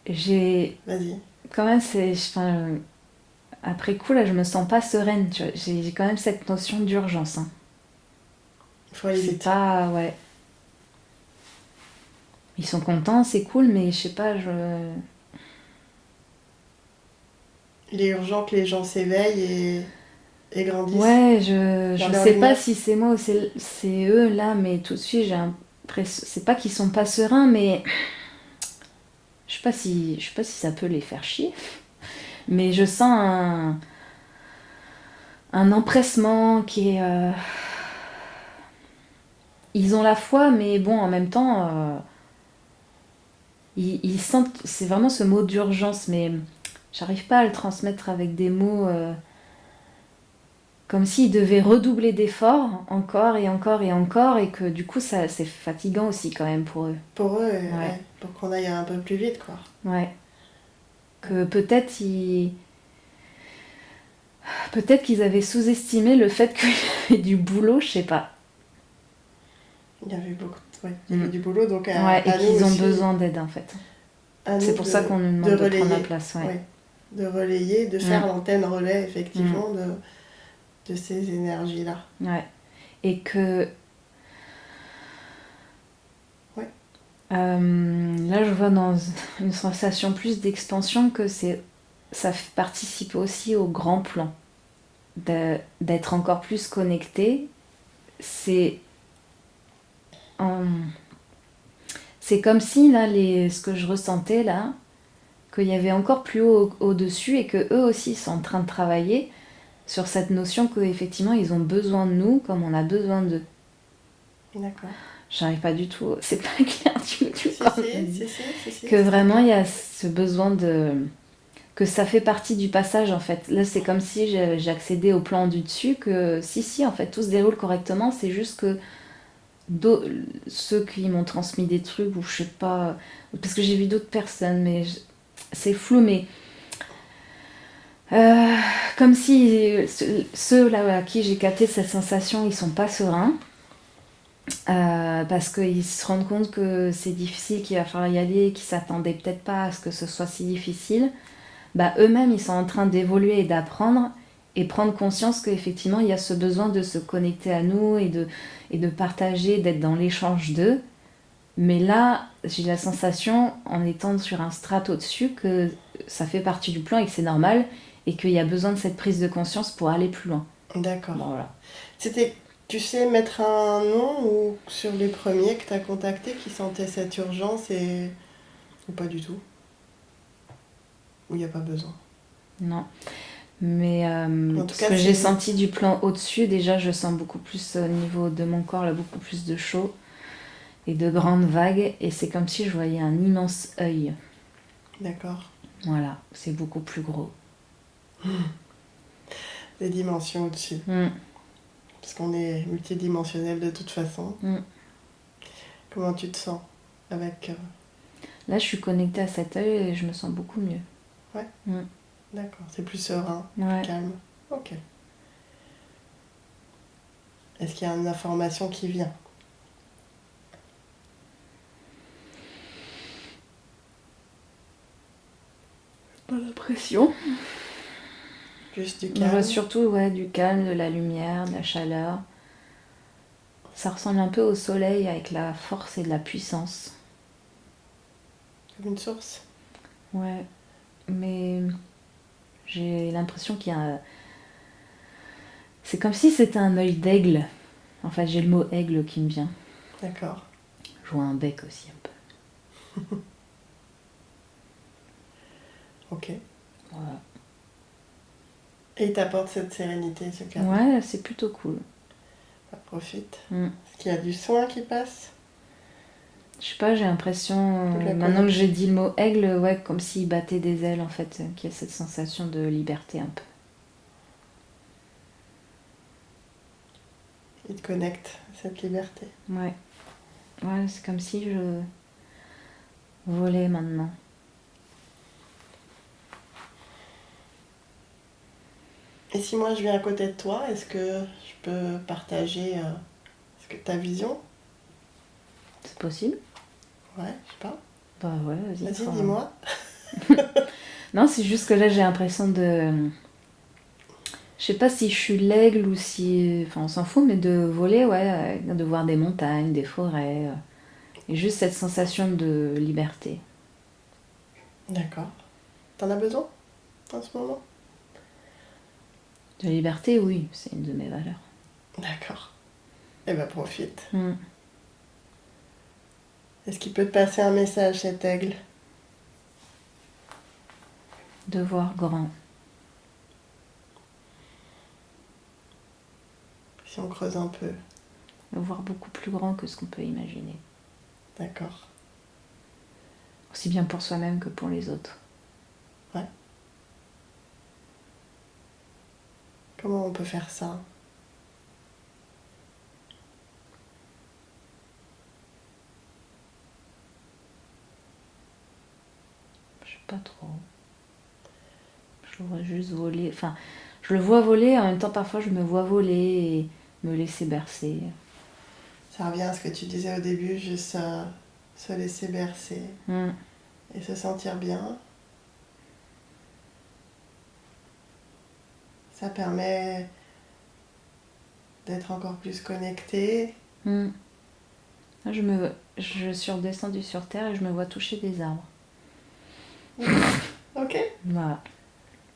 j'ai Vas-y. quand même c'est enfin, après coup là je me sens pas sereine, tu vois. J'ai quand même cette notion d'urgence hein. Il faut aller C'est vite. pas ouais. Ils sont contents, c'est cool mais je sais pas je Il est urgent que les gens s'éveillent et, et grandissent. Ouais, je, je sais pas si c'est moi ou c'est c'est eux là, mais tout de suite j'ai l'impression. C'est pas qu'ils sont pas sereins, mais je sais pas si je sais pas si ça peut les faire chier. Mais je sens un un empressement qui est. euh, Ils ont la foi, mais bon, en même temps, euh, ils, ils sentent. C'est vraiment ce mot d'urgence, mais j'arrive pas à le transmettre avec des mots. euh, comme s'ils devaient redoubler d'efforts encore et encore et encore et que du coup ça c'est fatigant aussi quand même pour eux. Pour eux, ouais, Ouais. pour qu'on aille un peu plus vite, quoi. Ouais. Que peut-être ils peut-être qu'ils avaient sous-estimé le fait qu'il y avait du boulot, je sais pas. Il y avait beaucoup de... ouais, y avait Mm. du boulot, donc à, Ouais, et qu'ils ont besoin d'aide en fait. C'est pour de- ça qu'on nous demande de, prendre la place, ouais. De relayer, de faire Mm. l'antenne relais, effectivement, de, de ces énergies-là. Ouais. Et que. Ouais. Euh, là, je vois dans une sensation plus d'expansion que c'est, ça participe aussi au grand plan. De- D'être encore plus connecté. C'est. En- C'est comme si, là, les, ce que je ressentais, là, qu'il y avait encore plus haut au-dessus et que eux aussi sont en train de travailler sur cette notion qu'effectivement, ils ont besoin de nous comme on a besoin d'eux. D'accord. J'arrive pas du tout, c'est pas clair du tout. Que vraiment il y a ce besoin de que ça fait partie du passage en fait. Là c'est comme si accédé au plan du dessus que si si en fait tout se déroule correctement, c'est juste que ceux qui m'ont transmis des trucs ou je sais pas parce que j'ai vu d'autres personnes mais c'est flou mais euh, comme si ceux- à qui j'ai capté cette sensation ils sont pas sereins euh, parce qu'ils se rendent compte que c'est difficile, qu'il va falloir y aller, qu'ils s'attendaient peut-être pas à ce que ce soit si difficile, bah eux-mêmes ils sont en train d'évoluer et d'apprendre et prendre conscience qu'effectivement il y a ce besoin de se connecter à nous et de, et de partager, d'être dans l'échange d'eux. Mais là, j'ai la sensation, en étant sur un strat au-dessus, que ça fait partie du plan et que c'est normal et qu'il y a besoin de cette prise de conscience pour aller plus loin. D'accord. Bon, voilà. C'était, tu sais mettre un nom ou sur les premiers que tu as contactés qui sentaient cette urgence et... ou pas du tout? Ou il n'y a pas besoin? Non. Mais euh, En tout ce cas, que j'ai senti du plan au-dessus, déjà, je sens beaucoup plus au niveau de mon corps, là, beaucoup plus de chaud et de grandes vagues. Et c'est comme si je voyais un immense œil. D'accord. Voilà, c'est beaucoup plus gros. Des dimensions au-dessus. Mm. Parce qu'on est multidimensionnel de toute façon. Mm. Comment tu te sens avec... euh, Là, je suis connectée à cet œil et je me sens beaucoup mieux. D'accord, c'est plus serein, Ouais. calme. Ok. Est-ce qu'il y a une information qui vient? Pas l'impression. Juste du Je calme vois surtout ouais, du calme, de la lumière, de la chaleur. Ça ressemble un peu au soleil avec la force et de la puissance. Comme une source? Ouais, mais j'ai l'impression qu'il y a. C'est comme si c'était un œil d'aigle. En fait, j'ai le mot aigle qui me vient. D'accord. Je vois un bec aussi un peu. Ok. Voilà. Et il t'apporte cette sérénité, ce calme. Ouais, c'est plutôt cool. Bah, profite. Mm. Est-ce qu'il y a du soin qui passe? Je sais pas, j'ai l'impression. Euh, Maintenant que j'ai dit le mot aigle, ouais, comme s'il battait des ailes en fait, euh, qu'il y a cette sensation de liberté un peu. Il te connecte cette liberté. Ouais. Ouais, c'est comme si je volais maintenant. Et si moi je viens à côté de toi, est-ce que je peux partager euh, ta vision? C'est possible Ouais, je sais pas. Bah ouais, vas-y. Dis-moi. Non, c'est juste que là j'ai l'impression de. Je sais pas si je suis l'aigle ou si. Enfin, on s'en fout, mais de voler, ouais, euh, de voir des montagnes, des forêts. euh, Et juste cette sensation de liberté. D'accord. T'en as besoin en ce moment? De liberté, oui, c'est une de mes valeurs. D'accord. Eh ben profite. Mm. Est-ce qu'il peut te passer un message cet aigle? De voir grand. Si on creuse un peu. De voir beaucoup plus grand que ce qu'on peut imaginer. D'accord. Aussi bien pour soi-même que pour les autres. Comment on peut faire ça? Pas trop. Je le vois juste voler. Enfin, je le vois voler, en même temps parfois je me vois voler et me laisser bercer. Ça revient à ce que tu disais au début, juste euh, se laisser bercer Mm. et se sentir bien. Ça permet d'être encore plus connecté. Mm. Là, je, me, je suis redescendue sur Terre et je me vois toucher des arbres. Ok. Voilà.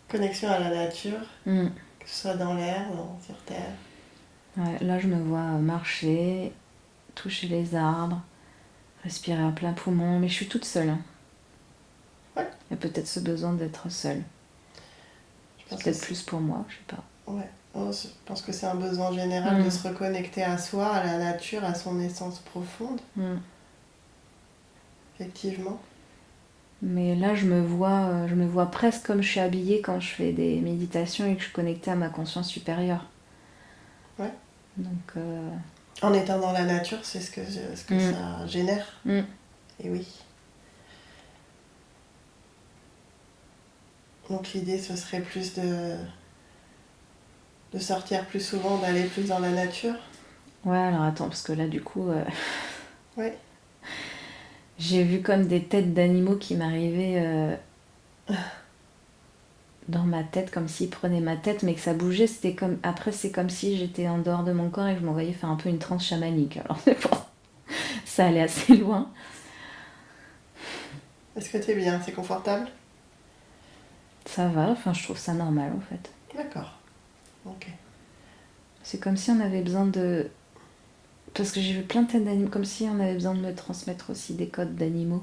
Connexion à la nature, Mm. que ce soit dans l'air, sur terre. Ouais, là, je me vois marcher, toucher les arbres, respirer à plein poumon, mais je suis toute seule. hein. Ouais. Il y a peut-être ce besoin d'être seule. C'est peut-être plus pour moi, je sais pas. Ouais. Oh, je pense que c'est un besoin général Mm. de se reconnecter à soi, à la nature, à son essence profonde, Mm. effectivement. Mais là, je me vois, euh, je me vois presque comme je suis habillée quand je fais des méditations et que je suis connectée à ma conscience supérieure. Ouais. Donc, euh, En étant dans la nature, c'est ce que, ce que Mm. ça génère. Mm. Et oui. Donc l'idée, ce serait plus de, de sortir plus souvent, d'aller plus dans la nature. ouais, alors attends, parce que là, du coup, euh, Ouais. j'ai vu comme des têtes d'animaux qui m'arrivaient euh, dans ma tête, comme s'ils prenaient ma tête, mais que ça bougeait. C'était comme après, c'est comme si j'étais en dehors de mon corps et que je m'envoyais faire un peu une transe chamanique. Alors c'est bon, ça allait assez loin. Est-ce que tu es bien? C'est confortable? Ça va, enfin, je trouve ça normal en fait. D'accord. Ok. C'est comme si on avait besoin de. Parce que j'ai vu plein de têtes d'animaux, comme si on avait besoin de me transmettre aussi des codes d'animaux.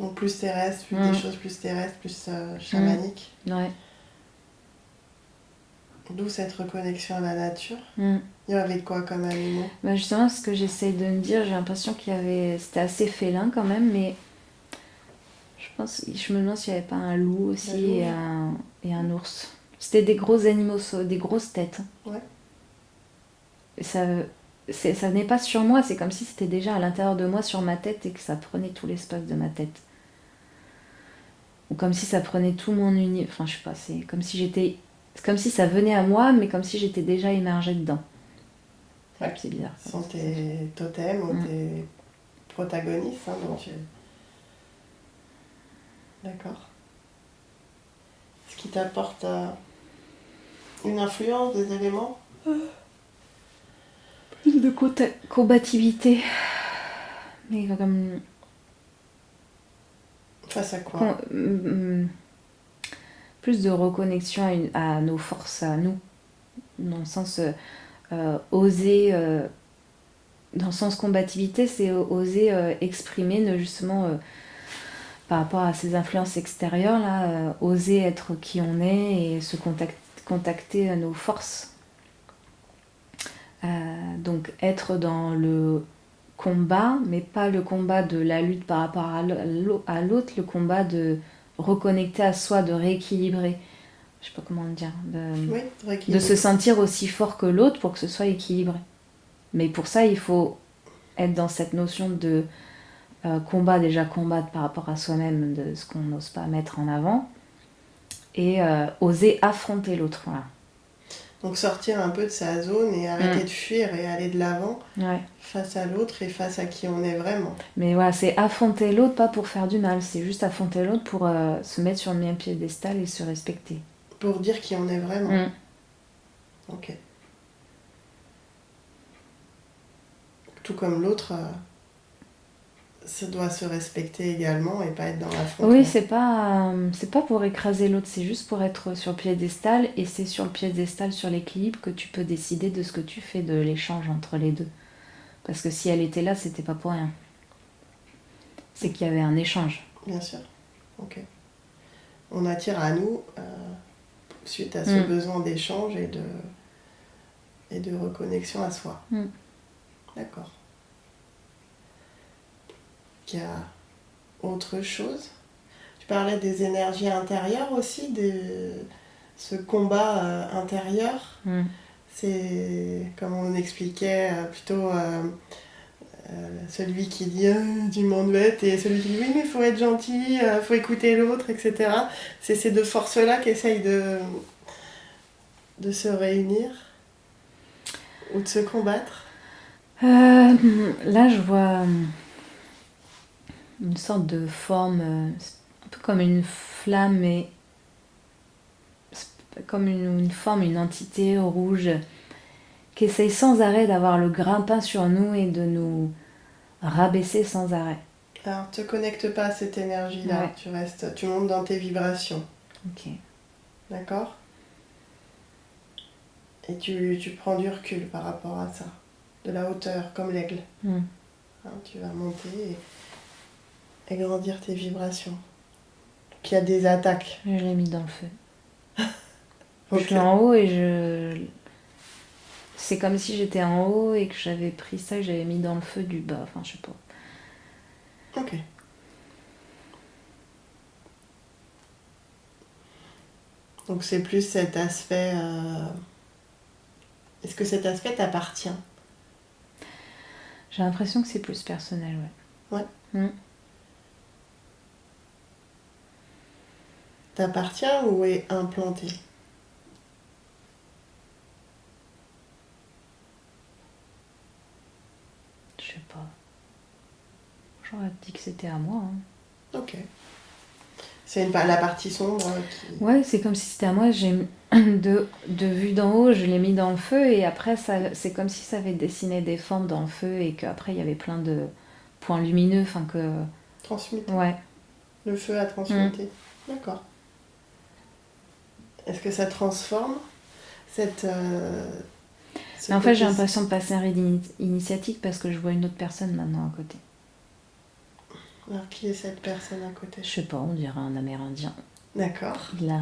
Donc plus terrestre, plus Mm. des choses plus terrestres, plus euh, chamaniques. Ouais. D'où cette reconnexion à la nature. Mm. Il y avait quoi comme animaux? Bah justement, ce que j'essaye de me dire, j'ai l'impression qu'il y avait. C'était assez félin quand même, mais. Je pense. Je me demande s'il n'y avait pas un loup aussi Un loup, et, un... et un ours. C'était des gros animaux, des grosses têtes. Ouais. Et ça. Ça n'est pas sur moi, c'est comme si c'était déjà à l'intérieur de moi, sur ma tête, et que ça prenait tout l'espace de ma tête. Ou comme si ça prenait tout mon univers. Enfin, je sais pas, c'est comme si j'étais. C'est comme si ça venait à moi, mais comme si j'étais déjà immergée dedans. Ouais. C'est bizarre. Ce sont tes totems ou Mm. tes protagonistes. hein, donc tu- D'accord. Ce qui t'apporte euh, une influence des éléments? Plus de combativité. Mais comme. face à quoi? Con- mm, plus de reconnexion à, une- à nos forces, à nous. Dans le sens. euh, oser. euh, dans le sens combativité, c'est oser euh, exprimer, ne justement. par rapport à ces influences extérieures, là, oser être qui on est et se contact- contacter à nos forces. Euh, donc être dans le combat, mais pas le combat de la lutte par rapport à l'au- à l'autre, le combat de reconnecter à soi, de rééquilibrer. Je sais pas comment dire. De, Oui, de se sentir aussi fort que l'autre pour que ce soit équilibré. Mais pour ça, il faut être dans cette notion de euh, combat, déjà combattre par rapport à soi-même, de ce qu'on n'ose pas mettre en avant, et euh, oser affronter l'autre. Voilà. Donc sortir un peu de sa zone et arrêter Mm. de fuir et aller de l'avant Ouais. face à l'autre et face à qui on est vraiment. Mais voilà, c'est affronter l'autre, pas pour faire du mal, c'est juste affronter l'autre pour euh, se mettre sur le même piédestal et se respecter. Pour dire qui on est vraiment. Mm. Ok. Tout comme l'autre, euh, ça doit se respecter également et pas être dans l'affrontement. Oui, c'est pas, euh, c'est pas pour écraser l'autre, c'est juste pour être sur le piédestal, et c'est sur le piédestal, sur l'équilibre, que tu peux décider de ce que tu fais de l'échange entre les deux. Parce que si elle était là, c'était pas pour rien. C'est qu'il y avait un échange. Bien sûr. Ok. On attire à nous, euh, suite à ce Mm. besoin d'échange et de, et de reconnexion à soi. Mm. D'accord. Il y a autre chose Tu parlais des énergies intérieures aussi, de ce combat euh, intérieur. Mm. C'est, comme on expliquait, euh, plutôt euh, celui qui dit du monde bête et celui qui dit oui, mais il faut être gentil, il faut écouter l'autre, etc. C'est ces deux forces-là qui essayent de, de se réunir ou de se combattre. Là, je vois une sorte de forme, euh, un peu comme une flamme, mais comme une, une forme, une entité rouge qui essaye sans arrêt d'avoir le grimpin sur nous et de nous rabaisser sans arrêt. Alors, te connecte pas à cette énergie-là, Ouais. tu restes, tu montes dans tes vibrations, Ok. d'accord? Et tu, tu prends du recul par rapport à ça, de la hauteur, comme l'aigle. Hmm. Hein, tu vas monter et, et grandir tes vibrations. Qu'il y a des attaques. Je l'ai mis dans le feu. Je suis en haut et je. C'est comme si j'étais en haut et que j'avais pris ça et que j'avais mis dans le feu du bas. Enfin, je sais pas. Ok. Donc c'est plus cet aspect. euh, Est-ce que cet aspect t'appartient? J'ai l'impression que c'est plus personnel, ouais. Ouais. Mm. T'appartient ou est implanté Je sais pas. J'aurais dit que c'était à moi. hein. Ok. C'est la partie sombre qui. Ouais, c'est comme si c'était à moi. J'ai de, de vue d'en haut, je l'ai mis dans le feu et après, c'est comme si ça avait dessiné des formes dans le feu et qu'après, il y avait plein de points lumineux. Enfin, que. transmute. Ouais. Le feu a transmuté. D'accord. Est-ce que ça transforme cette. euh, ce en fait, j'ai l'impression de passer un initiatique parce que je vois une autre personne maintenant à côté. Alors, qui est cette personne à côté? Je sais pas, on dirait un Amérindien. D'accord. Il a.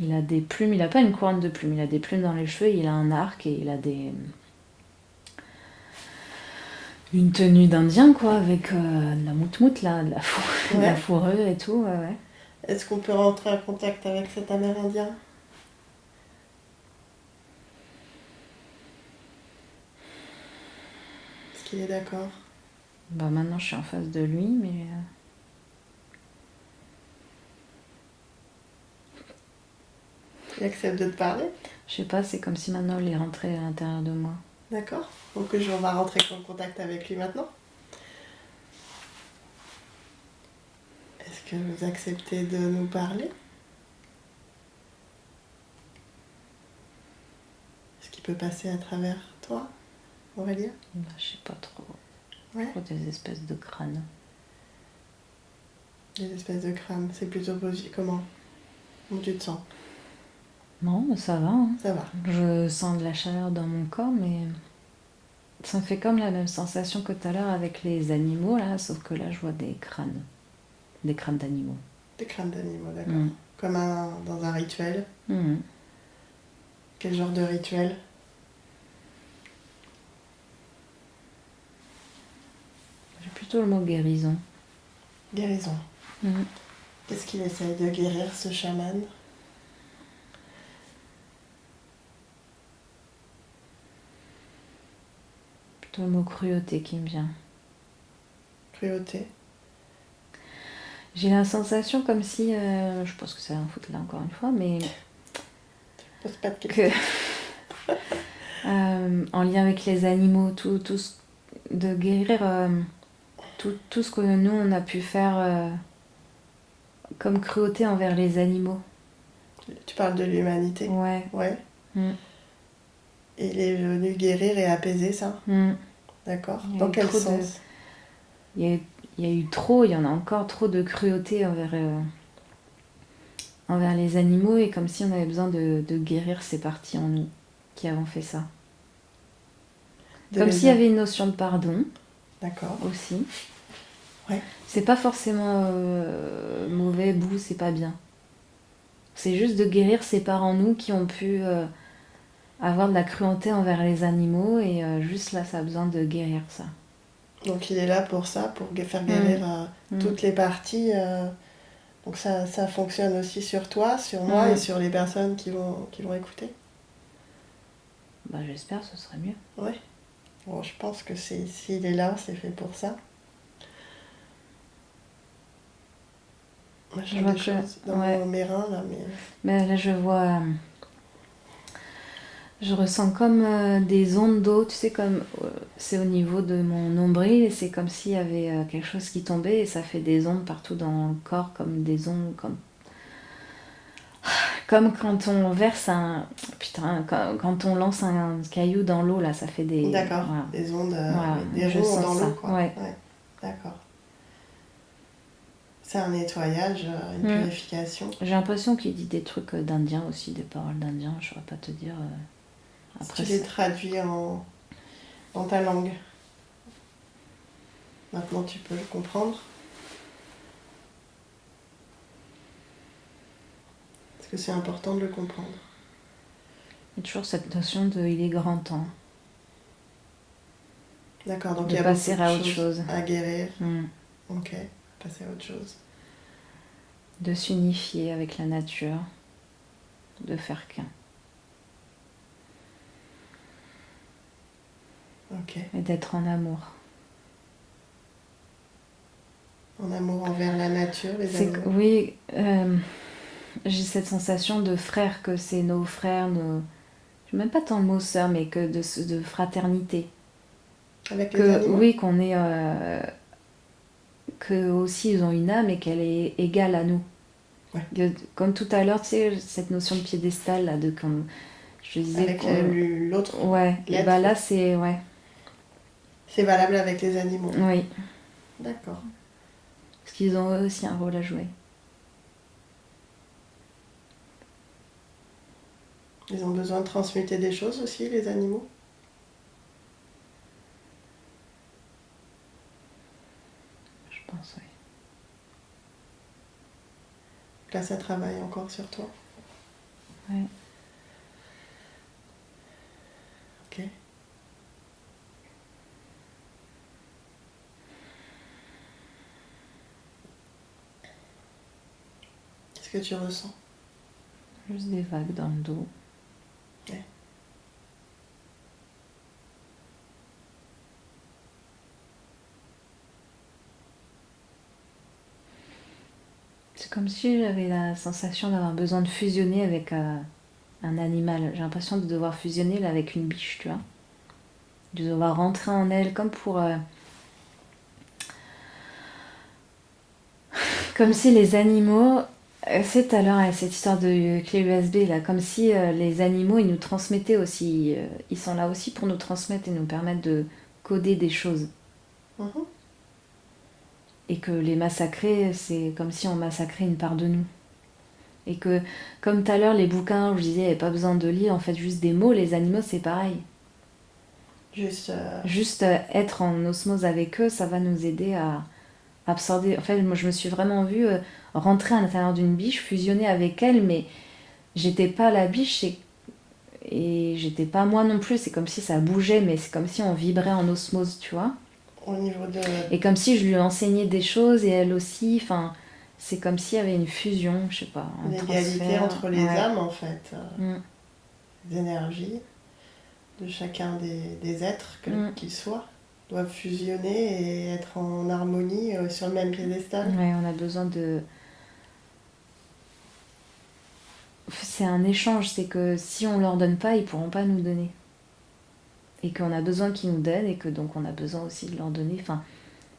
Il a des plumes, il a pas une couronne de plumes, il a des plumes dans les cheveux, il a un arc et il a des. Une tenue d'Indien, quoi, avec euh, de la moutmout, là, de la, Ouais. fourrure et tout, ouais, ouais. Est-ce qu'on peut rentrer en contact avec cet Amérindien? Est-ce qu'il est d'accord? Bah maintenant je suis en face de lui, mais. euh, Il accepte de te parler? Je sais pas, c'est comme si maintenant il est rentré à l'intérieur de moi. D'accord. Donc je- on va rentrer en contact avec lui maintenant? Est-ce que vous acceptez de nous parler Est-ce qu'il peut passer à travers toi, Aurélia Bah, je sais pas trop. Ouais. Des espèces de crânes. Des espèces de crânes. C'est plutôt positif. Comment? Comment tu te sens? Non, ça va. hein. Ça va. Je sens de la chaleur dans mon corps, mais ça me fait comme la même sensation que tout à l'heure avec les animaux, là, sauf que là, je vois des crânes. Des crânes d'animaux. Des crânes d'animaux, d'accord. Mm. Comme un, dans un rituel. Mhm. Quel genre de rituel? J'ai plutôt le mot guérison. Guérison. Mhm. Qu'est-ce qu'il essaye de guérir, ce chaman? Plutôt le mot cruauté qui me vient. Cruauté. J'ai la sensation comme si, euh, je pense que c'est un foot là encore une fois, mais Pose pas de questions. que euh, en lien avec les animaux, tout, tout ce- de guérir euh, tout, tout ce que nous on a pu faire comme cruauté envers les animaux. Tu parles de l'humanité. Ouais. Ouais. Mm. Il est venu guérir et apaiser ça. Mm. D'accord. Dans quel de- sens? Il, y a, eu- il y a eu trop, il y en a encore trop de cruauté envers, euh, envers les animaux et comme si on avait besoin de, de guérir ces parties en nous qui avons fait ça. De Comme s'il y avait une notion de pardon D'accord. aussi. Ouais. C'est pas forcément euh, mauvais, bout, c'est pas bien. C'est juste de guérir ces parts en nous qui ont pu euh, avoir de la cruauté envers les animaux et juste là ça a besoin de guérir ça. Donc il est là pour ça, pour faire guérir euh, Mm. toutes les parties. euh, donc ça, ça fonctionne aussi sur toi, sur moi Mm. et sur les personnes qui vont, qui vont écouter. Bah j'espère ce serait mieux. Ouais. Bon, je pense que c'est s'il est là, c'est fait pour ça. Moi, je vois des que- choses dans ouais. mes reins là, mais Mais là, je vois. Je ressens comme euh, des ondes d'eau, tu sais, comme. euh, c'est au niveau de mon nombril et c'est comme s'il y avait euh, quelque chose qui tombait et ça fait des ondes partout dans le corps, comme des ondes. Comme, comme quand on verse un. Putain, quand, quand on lance un caillou dans l'eau, là, ça fait des. d'accord. voilà. Des ondes, Voilà, des je sens dans l'eau, quoi. ouais. D'accord. C'est un nettoyage, une Mm. purification. J'ai l'impression qu'il dit des trucs d'indiens aussi, des paroles d'indiens, je saurais pas te dire. Après, tu les traduis en, dans ta langue. Maintenant, tu peux le comprendre. Est-ce que c'est important de le comprendre Il y a toujours cette notion de il est grand temps. D'accord, donc De il y a passer à autre chose. à guérir. Mm. Ok, passer à autre chose. De s'unifier avec la nature. De faire qu'un. Et d'être en amour. En amour envers la nature, les animaux. oui, euh, j'ai cette sensation de frères, que c'est nos frères, nos. Je même pas tant le mot sœur, mais que de, de fraternité. Avec les Que animaux oui, qu'on est. euh, que aussi ils ont une âme et qu'elle est égale à nous. Ouais. Comme tout à l'heure, tu sais, cette notion de piédestal, là, de comme. Je disais Avec euh, l'autre. Ouais, et bah là, c'est. Ouais, C'est valable avec les animaux. oui. D'accord. Parce qu'ils ont eux aussi un rôle à jouer. Ils ont besoin de transmuter des choses aussi, les animaux? Je pense, oui. Là, ça travaille encore sur toi. Ouais. Ok. Qu'est-ce que tu ressens? Juste des vagues dans le dos. Ouais. C'est comme si j'avais la sensation d'avoir besoin de fusionner avec euh, un animal. J'ai l'impression de devoir fusionner là, avec une biche, tu vois. De devoir rentrer en elle comme pour... euh, Comme si les animaux... euh, C'est l'heure euh, cette histoire de clé USB là, comme si euh, les animaux ils nous transmettaient aussi, euh, ils sont là aussi pour nous transmettre et nous permettre de coder des choses. Mhm. et que les massacrer, c'est comme si on massacrait une part de nous. Et que, comme tout à l'heure, les bouquins je disais, il n'y avait pas besoin de lire, en fait, juste des mots, les animaux, c'est pareil. Juste. euh, Juste être en osmose avec eux, ça va nous aider à absorber. En fait, moi, je me suis vraiment vue euh, rentrer à l'intérieur d'une biche, fusionner avec elle, mais j'étais pas la biche et, et j'étais pas moi non plus. C'est comme si ça bougeait, mais c'est comme si on vibrait en osmose, tu vois. au niveau de. Et comme si je lui enseignais des choses et elle aussi, enfin, c'est comme s'il y avait une fusion, je sais pas. un L'égalité transfert. entre les Ouais. âmes, en fait. euh, Mm. les énergies de chacun des, des êtres, quels Mm. qu'ils soient, doivent fusionner et être en harmonie euh, sur le même piédestal. Ouais, on a besoin de. C'est un échange, c'est que si on leur donne pas, ils pourront pas nous donner. Et qu'on a besoin qu'ils nous donnent et que donc on a besoin aussi de leur donner. Enfin,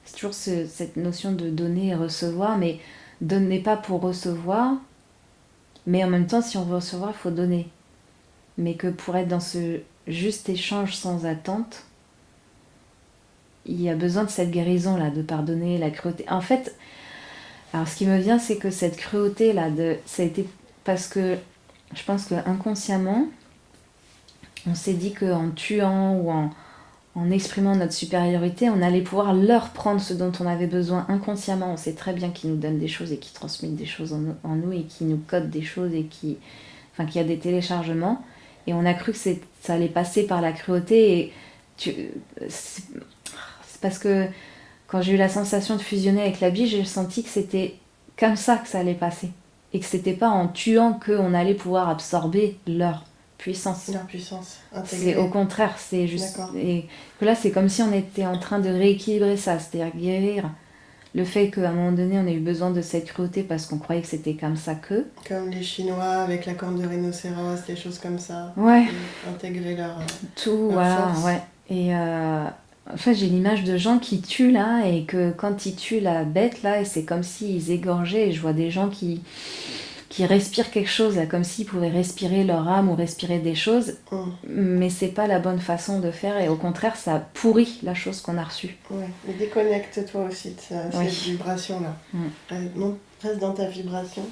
c'est toujours ce- cette notion de donner et recevoir, mais donner pas pour recevoir, mais en même temps, si on veut recevoir, il faut donner. Mais que pour être dans ce juste échange sans attente, il y a besoin de cette guérison là, de pardonner la cruauté. En fait, alors ce qui me vient, c'est que cette cruauté là, de, ça a été parce que je pense que inconsciemment, on s'est dit qu'en tuant ou en, en exprimant notre supériorité, on allait pouvoir leur prendre ce dont on avait besoin inconsciemment. On sait très bien qu'ils nous donnent des choses et qu'ils transmettent des choses en, nous- et qui nous codent des choses et qui, enfin, qu'il y a des téléchargements. Et on a cru que ça allait passer par la cruauté et tu, parce que quand j'ai eu la sensation de fusionner avec la biche, j'ai senti que c'était comme ça que ça allait passer. Et que c'était pas en tuant qu'on allait pouvoir absorber leur puissance. Leur puissance C'est au contraire, c'est juste. Et que là, c'est comme si on était en train de rééquilibrer ça, c'est-à-dire guérir le fait qu'à un moment donné, on a eu besoin de cette cruauté parce qu'on croyait que c'était comme ça que. Comme les Chinois avec la corne de rhinocéros, des choses comme ça. Ouais. Intégrer leur. euh, Tout, La voilà, force. ouais. Et euh, en fait, j'ai l'image de gens qui tuent là, et que quand ils tuent la bête là, et c'est comme s'ils égorgeaient, et je vois des gens qui, qui respirent quelque chose là, comme s'ils pouvaient respirer leur âme ou respirer des choses, hum, mais c'est pas la bonne façon de faire, et au contraire, ça pourrit la chose qu'on a reçue. Ouais. Déconnecte-toi aussi de ça- Oui. cette vibration-là. Mm. Reste- non, reste dans ta vibration.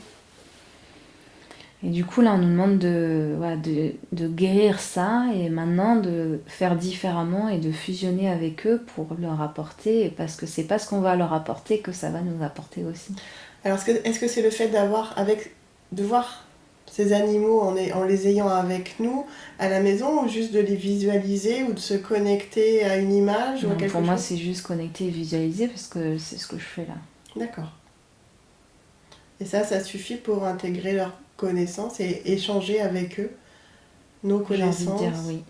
Et du coup, là, on nous demande de, voilà, de, de guérir ça et maintenant de faire différemment et de fusionner avec eux pour leur apporter, parce que c'est pas ce qu'on va leur apporter que ça va nous apporter aussi. Alors, est-ce que c'est le fait d'avoir avec de voir ces animaux en, est- en les ayant avec nous à la maison ou juste de les visualiser ou de se connecter à une image ou à quelque pour moi, c'est juste connecter et visualiser parce que c'est ce que je fais là. D'accord. Et ça, ça suffit pour intégrer leurs connaissances et échanger avec eux nos connaissances dire oui.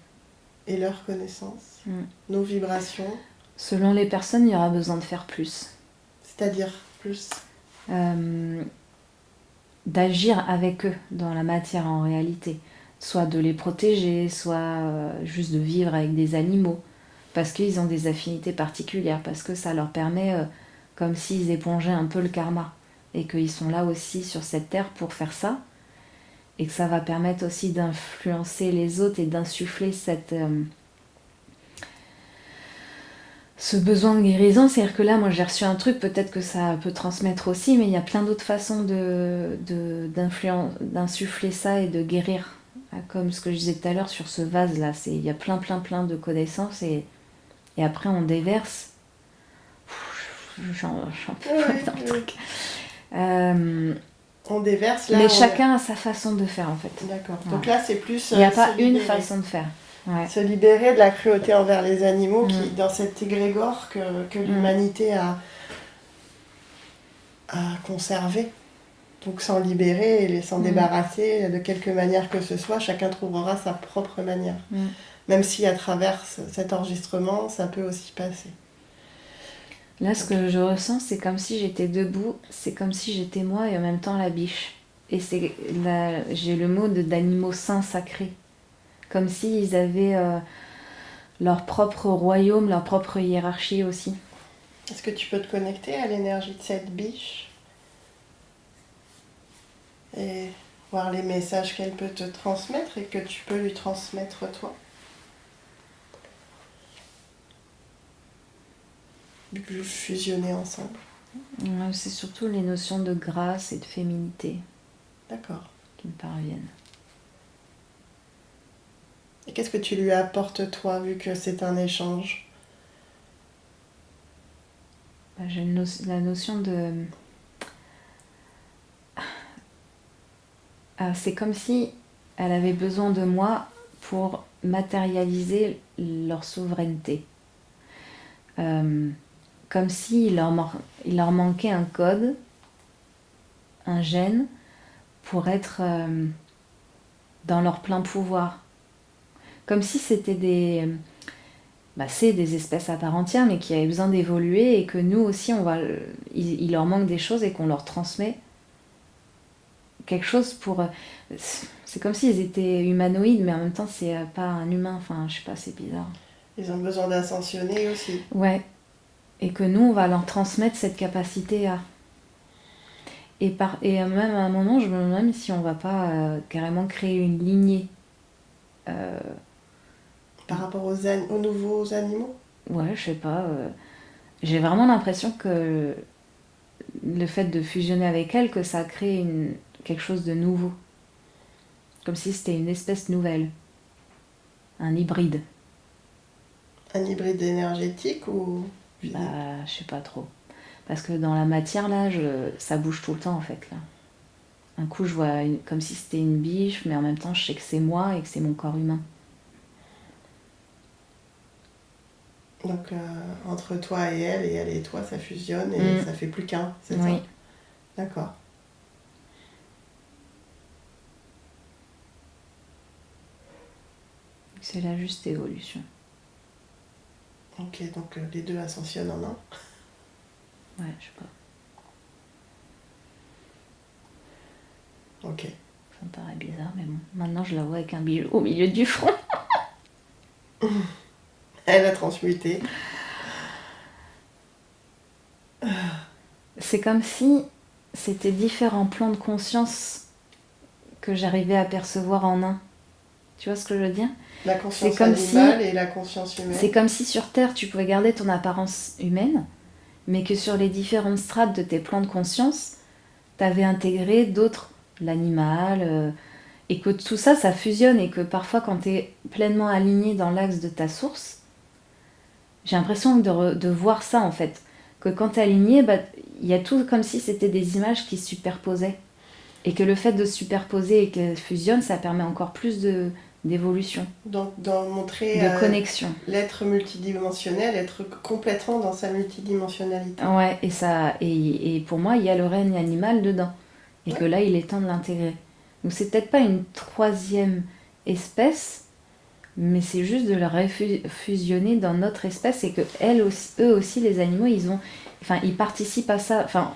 et leurs connaissances, Mm. nos vibrations, Selon les personnes, il y aura besoin de faire plus. c'est-à-dire plus. Euh, d'agir avec eux dans la matière en réalité. Soit de les protéger, soit euh, juste de vivre avec des animaux. Parce qu'ils ont des affinités particulières, parce que ça leur permet, euh, comme s'ils épongeaient un peu le karma. Et qu'ils sont là aussi sur cette terre pour faire ça. Et que ça va permettre aussi d'influencer les autres et d'insuffler cette... euh, ce besoin de guérison, c'est-à-dire que là, moi j'ai reçu un truc, peut-être que ça peut transmettre aussi, mais il y a plein d'autres façons de, de- d'insuffler ça et de guérir. Ah, Comme ce que je disais tout à l'heure sur ce vase-là, c'est, il y a plein, plein, plein de connaissances et, et après on déverse. J'en, peux pas dans le truc. Euh, On déverse là. mais on- chacun a sa façon de faire en fait. D'accord. Ouais. Donc là, c'est plus. Il n'y a euh, pas une façon de faire. Ouais. Se libérer de la cruauté envers les animaux qui, Mm. dans cet égrégore que, que l'humanité a, a conservé. Donc s'en libérer et s'en Mm. débarrasser de quelque manière que ce soit, chacun trouvera sa propre manière. Mm. Même si à travers ce- cet enregistrement, ça peut aussi passer. Là, ce que je ressens, c'est comme si j'étais debout, c'est comme si j'étais moi et en même temps la biche. Et c'est j'ai le mot d'animaux saints sacrés. Comme s'ils avaient euh, leur propre royaume, leur propre hiérarchie aussi. Est-ce que tu peux te connecter à l'énergie de cette biche et voir les messages qu'elle peut te transmettre et que tu peux lui transmettre toi? Vu que vous fusionnez ensemble. Ouais, C'est surtout les notions de grâce et de féminité D'accord. qui me parviennent. Et qu'est-ce que tu lui apportes toi, vu que c'est un échange? Bah, J'ai no- la notion de... Ah, c'est comme si elle avait besoin de moi pour matérialiser leur souveraineté. Euh, comme s'il leur, il leur manquait un code, un gène, pour être euh, dans leur plein pouvoir. Comme si c'était des... Bah, c'est des espèces à part entière, mais qui avaient besoin d'évoluer et que nous aussi, on va, il, il leur manque des choses et qu'on leur transmet quelque chose pour. C'est comme s'ils étaient humanoïdes, mais en même temps, c'est euh, pas un humain. Enfin, je sais pas, c'est bizarre. Ils ont besoin d'ascensionner aussi. Ouais. Et que nous, on va leur transmettre cette capacité à. Et, par, et même à un moment, je me demande si on va pas euh, carrément créer une lignée. Euh, Par rapport aux, an- aux nouveaux animaux? Ouais, je sais pas. euh, J'ai vraiment l'impression que le fait de fusionner avec elle, que ça a créé une... quelque chose de nouveau. Comme si c'était une espèce nouvelle. Un hybride. Un hybride énergétique ou Bah, je sais pas trop. Parce que dans la matière, là, je... ça bouge tout le temps, en fait, là. Un coup, je vois une- comme si c'était une biche, mais en même temps, je sais que c'est moi et que c'est mon corps humain. Donc euh, entre toi et elle, et elle et toi, ça fusionne et Mm. ça fait plus qu'un, c'est Oui. ça? D'accord. C'est la juste évolution. Ok, donc euh, les deux ascensionnent en un. Ouais, je sais pas. Ok. Ça me paraît bizarre, mais bon. Maintenant, je la vois avec un bijou au milieu du front. Elle a transmuté. C'est comme si c'était différents plans de conscience que j'arrivais à percevoir en un. Tu vois ce que je veux dire? La conscience C'est comme si- animale et la conscience humaine. C'est comme si sur Terre, tu pouvais garder ton apparence humaine, mais que sur les différentes strates de tes plans de conscience, tu avais intégré d'autres l'animal, euh, et que tout ça, ça fusionne, et que parfois quand tu es pleinement aligné dans l'axe de ta source, j'ai l'impression de, de, voir ça en fait. Que quand tu es aligné, bah, il y a tout comme si c'était des images qui se superposaient. Et que le fait de superposer et qu'elles fusionnent, ça permet encore plus de, d'évolution. Donc, d'en montrer de euh, connexion. L'être multidimensionnel, être complètement dans sa multidimensionnalité. Ouais, et, ça, et, et pour moi, il y a le règne animal dedans. Et que là, il est temps de l'intégrer. Donc, c'est peut-être pas une troisième espèce, mais c'est juste de la fusionner dans notre espèce et que elles aussi, eux aussi, les animaux, ils ont, enfin, ils participent à ça. Enfin,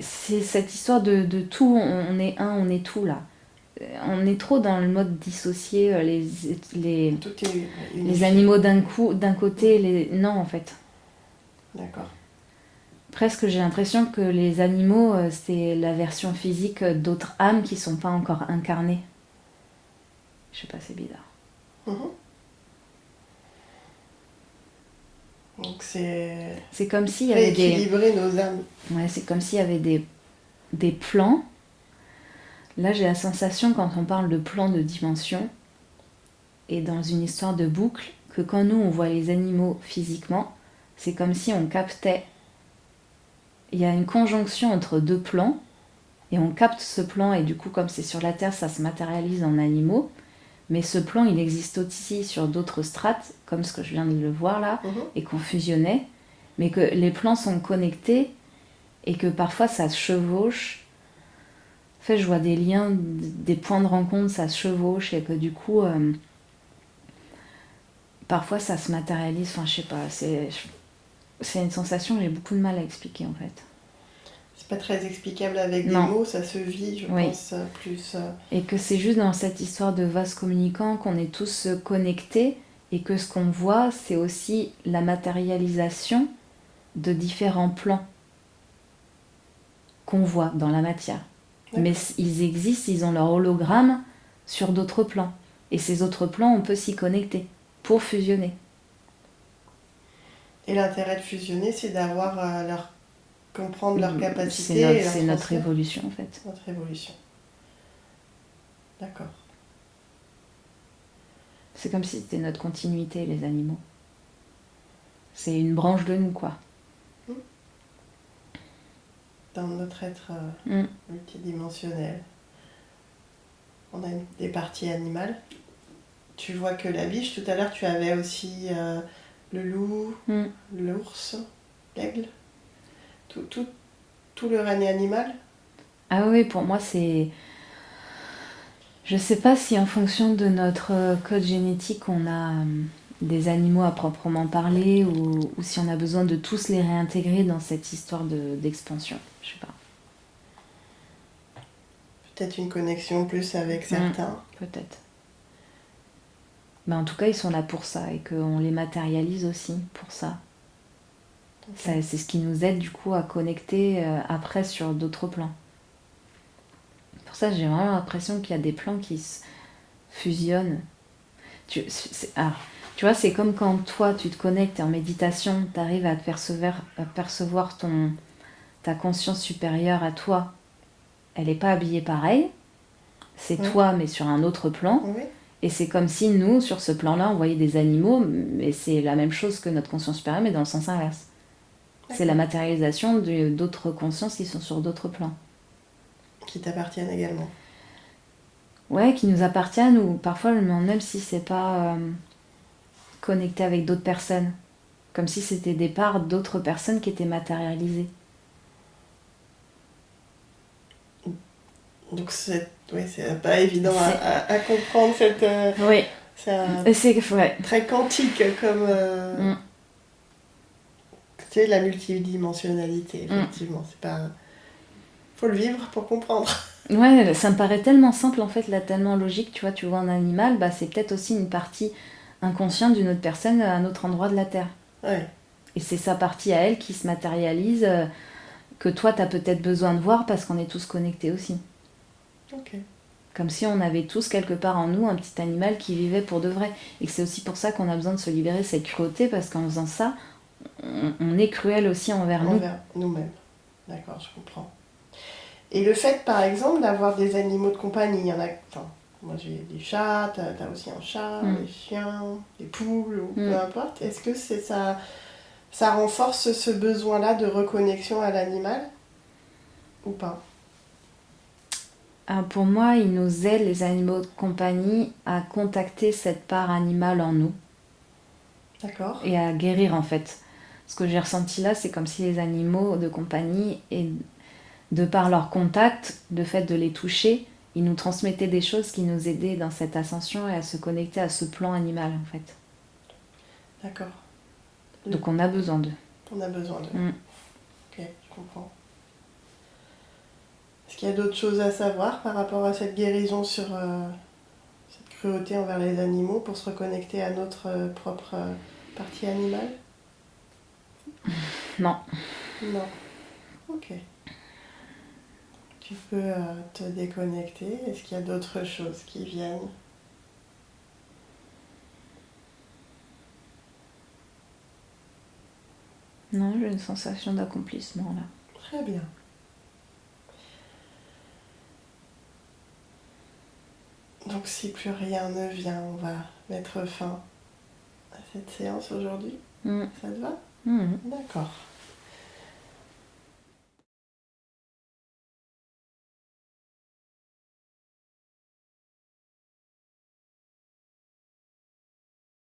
c'est cette histoire de, de tout, on est un, on est tout là on est trop dans le mode dissocié euh, les, les, les animaux d'un coup d'un côté les non en fait. D'accord. Presque j'ai l'impression que les animaux euh, c'est la version physique d'autres âmes qui sont pas encore incarnées. Je sais pas c'est bizarre. Mhm. donc c'est c'est comme s'il y avait des nos âmes. Ouais c'est comme s'il y avait des des plans Là, j'ai la sensation, quand on parle de plan de dimension, et dans une histoire de boucle, que quand nous, on voit les animaux physiquement, c'est comme si on captait. Il y a une conjonction entre deux plans, et on capte ce plan, et du coup, comme c'est sur la Terre, ça se matérialise en animaux. Mais ce plan, il existe aussi sur d'autres strates, comme ce que je viens de le voir là, mhm. et qu'on fusionnait, mais que les plans sont connectés, et que parfois ça se chevauche, je vois des liens, des points de rencontre, ça se chevauche et que du coup, euh, parfois ça se matérialise. Enfin, je sais pas, c'est, une sensation que j'ai beaucoup de mal à expliquer en fait. C'est pas très explicable avec des mots, ça se vit, je pense, plus. Euh. Et que c'est juste dans cette histoire de vase communicant qu'on est tous connectés et que ce qu'on voit, c'est aussi la matérialisation de différents plans qu'on voit dans la matière. Mais ils existent, ils ont leur hologramme sur d'autres plans. Et ces autres plans, on peut s'y connecter pour fusionner. Et l'intérêt de fusionner, c'est d'avoir euh, leur comprendre leur capacité. C'est notre, évolution en fait. Notre évolution. D'accord. C'est comme si c'était notre continuité, les animaux. C'est une branche de nous, quoi dans notre être euh, mm. multidimensionnel. On a des parties animales. Tu vois que la biche, tout à l'heure, tu avais aussi euh, le loup, mm. l'ours, l'aigle. Tout, tout, tout le règne animal. Ah oui, pour moi, c'est. Je sais pas si en fonction de notre euh, code génétique, on a des animaux à proprement parler ou, si on a besoin de tous les réintégrer dans cette histoire d'expansion. Je sais pas. Peut-être une connexion plus avec mm, certains. Peut-être. Mais en tout cas, ils sont là pour ça et qu'on les matérialise aussi pour ça. C'est ce qui nous aide du coup à connecter euh, après sur d'autres plans. Pour ça, j'ai vraiment l'impression qu'il y a des plans qui se fusionnent. Tu, ah, tu vois, c'est comme quand toi, tu te connectes en méditation, tu arrives à te percevoir, percevoir ton, ta conscience supérieure à toi. Elle n'est pas habillée pareil. C'est toi, mais sur un autre plan. Et c'est comme si nous, sur ce plan-là, on voyait des animaux, mais c'est la même chose que notre conscience supérieure, mais dans le sens inverse. C'est la matérialisation d'autres consciences qui sont sur d'autres plans. Qui t'appartiennent également. Ouais, qui nous appartiennent, ou parfois, même si c'est pas. Euh, connecter avec d'autres personnes. Comme si c'était des parts d'autres personnes qui étaient matérialisées. Donc c'est oui, pas évident à, comprendre cette. Euh, oui. C'est très quantique comme. Euh, mm. Tu sais, la multidimensionnalité, mm. effectivement. C'est pas. Faut le vivre pour comprendre. Ouais, ça me paraît tellement simple en fait, là, tellement logique. Tu vois, tu vois un animal, bah, c'est peut-être aussi une partie inconscient d'une autre personne à un autre endroit de la Terre. Et c'est sa partie à elle qui se matérialise, euh, que toi, tu as peut-être besoin de voir parce qu'on est tous connectés aussi. Comme si on avait tous quelque part en nous un petit animal qui vivait pour de vrai. Et c'est aussi pour ça qu'on a besoin de se libérer de cette cruauté, parce qu'en faisant ça, on, est cruel aussi envers, envers nous. nous-mêmes. D'accord, je comprends. Et le fait, par exemple, d'avoir des animaux de compagnie, il y en a. Enfin, moi j'ai des chats, t'as as aussi un chat, Mm. des chiens, des poules, ou Mm. peu importe. Est-ce que c'est ça, ça renforce ce besoin-là de reconnexion à l'animal ou pas? Pour moi, ils nous aident, les animaux de compagnie, à contacter cette part animale en nous D'accord. et à guérir en fait. Ce que j'ai ressenti là, c'est comme si les animaux de compagnie, et de par leur contact, le fait de les toucher, ils nous transmettaient des choses qui nous aidaient dans cette ascension et à se connecter à ce plan animal en fait. D'accord. Donc on a besoin d'eux. On a besoin de. Mm. Ok, je comprends. Est-ce qu'il y a d'autres choses à savoir par rapport à cette guérison sur euh, cette cruauté envers les animaux pour se reconnecter à notre euh, propre euh, partie animale? Non. Non. Ok. Tu peux te déconnecter. Est-ce qu'il y a d'autres choses qui viennent? Non, j'ai une sensation d'accomplissement là. Très bien. Donc si plus rien ne vient, on va mettre fin à cette séance aujourd'hui. Mm. Ça te va? Mm. D'accord.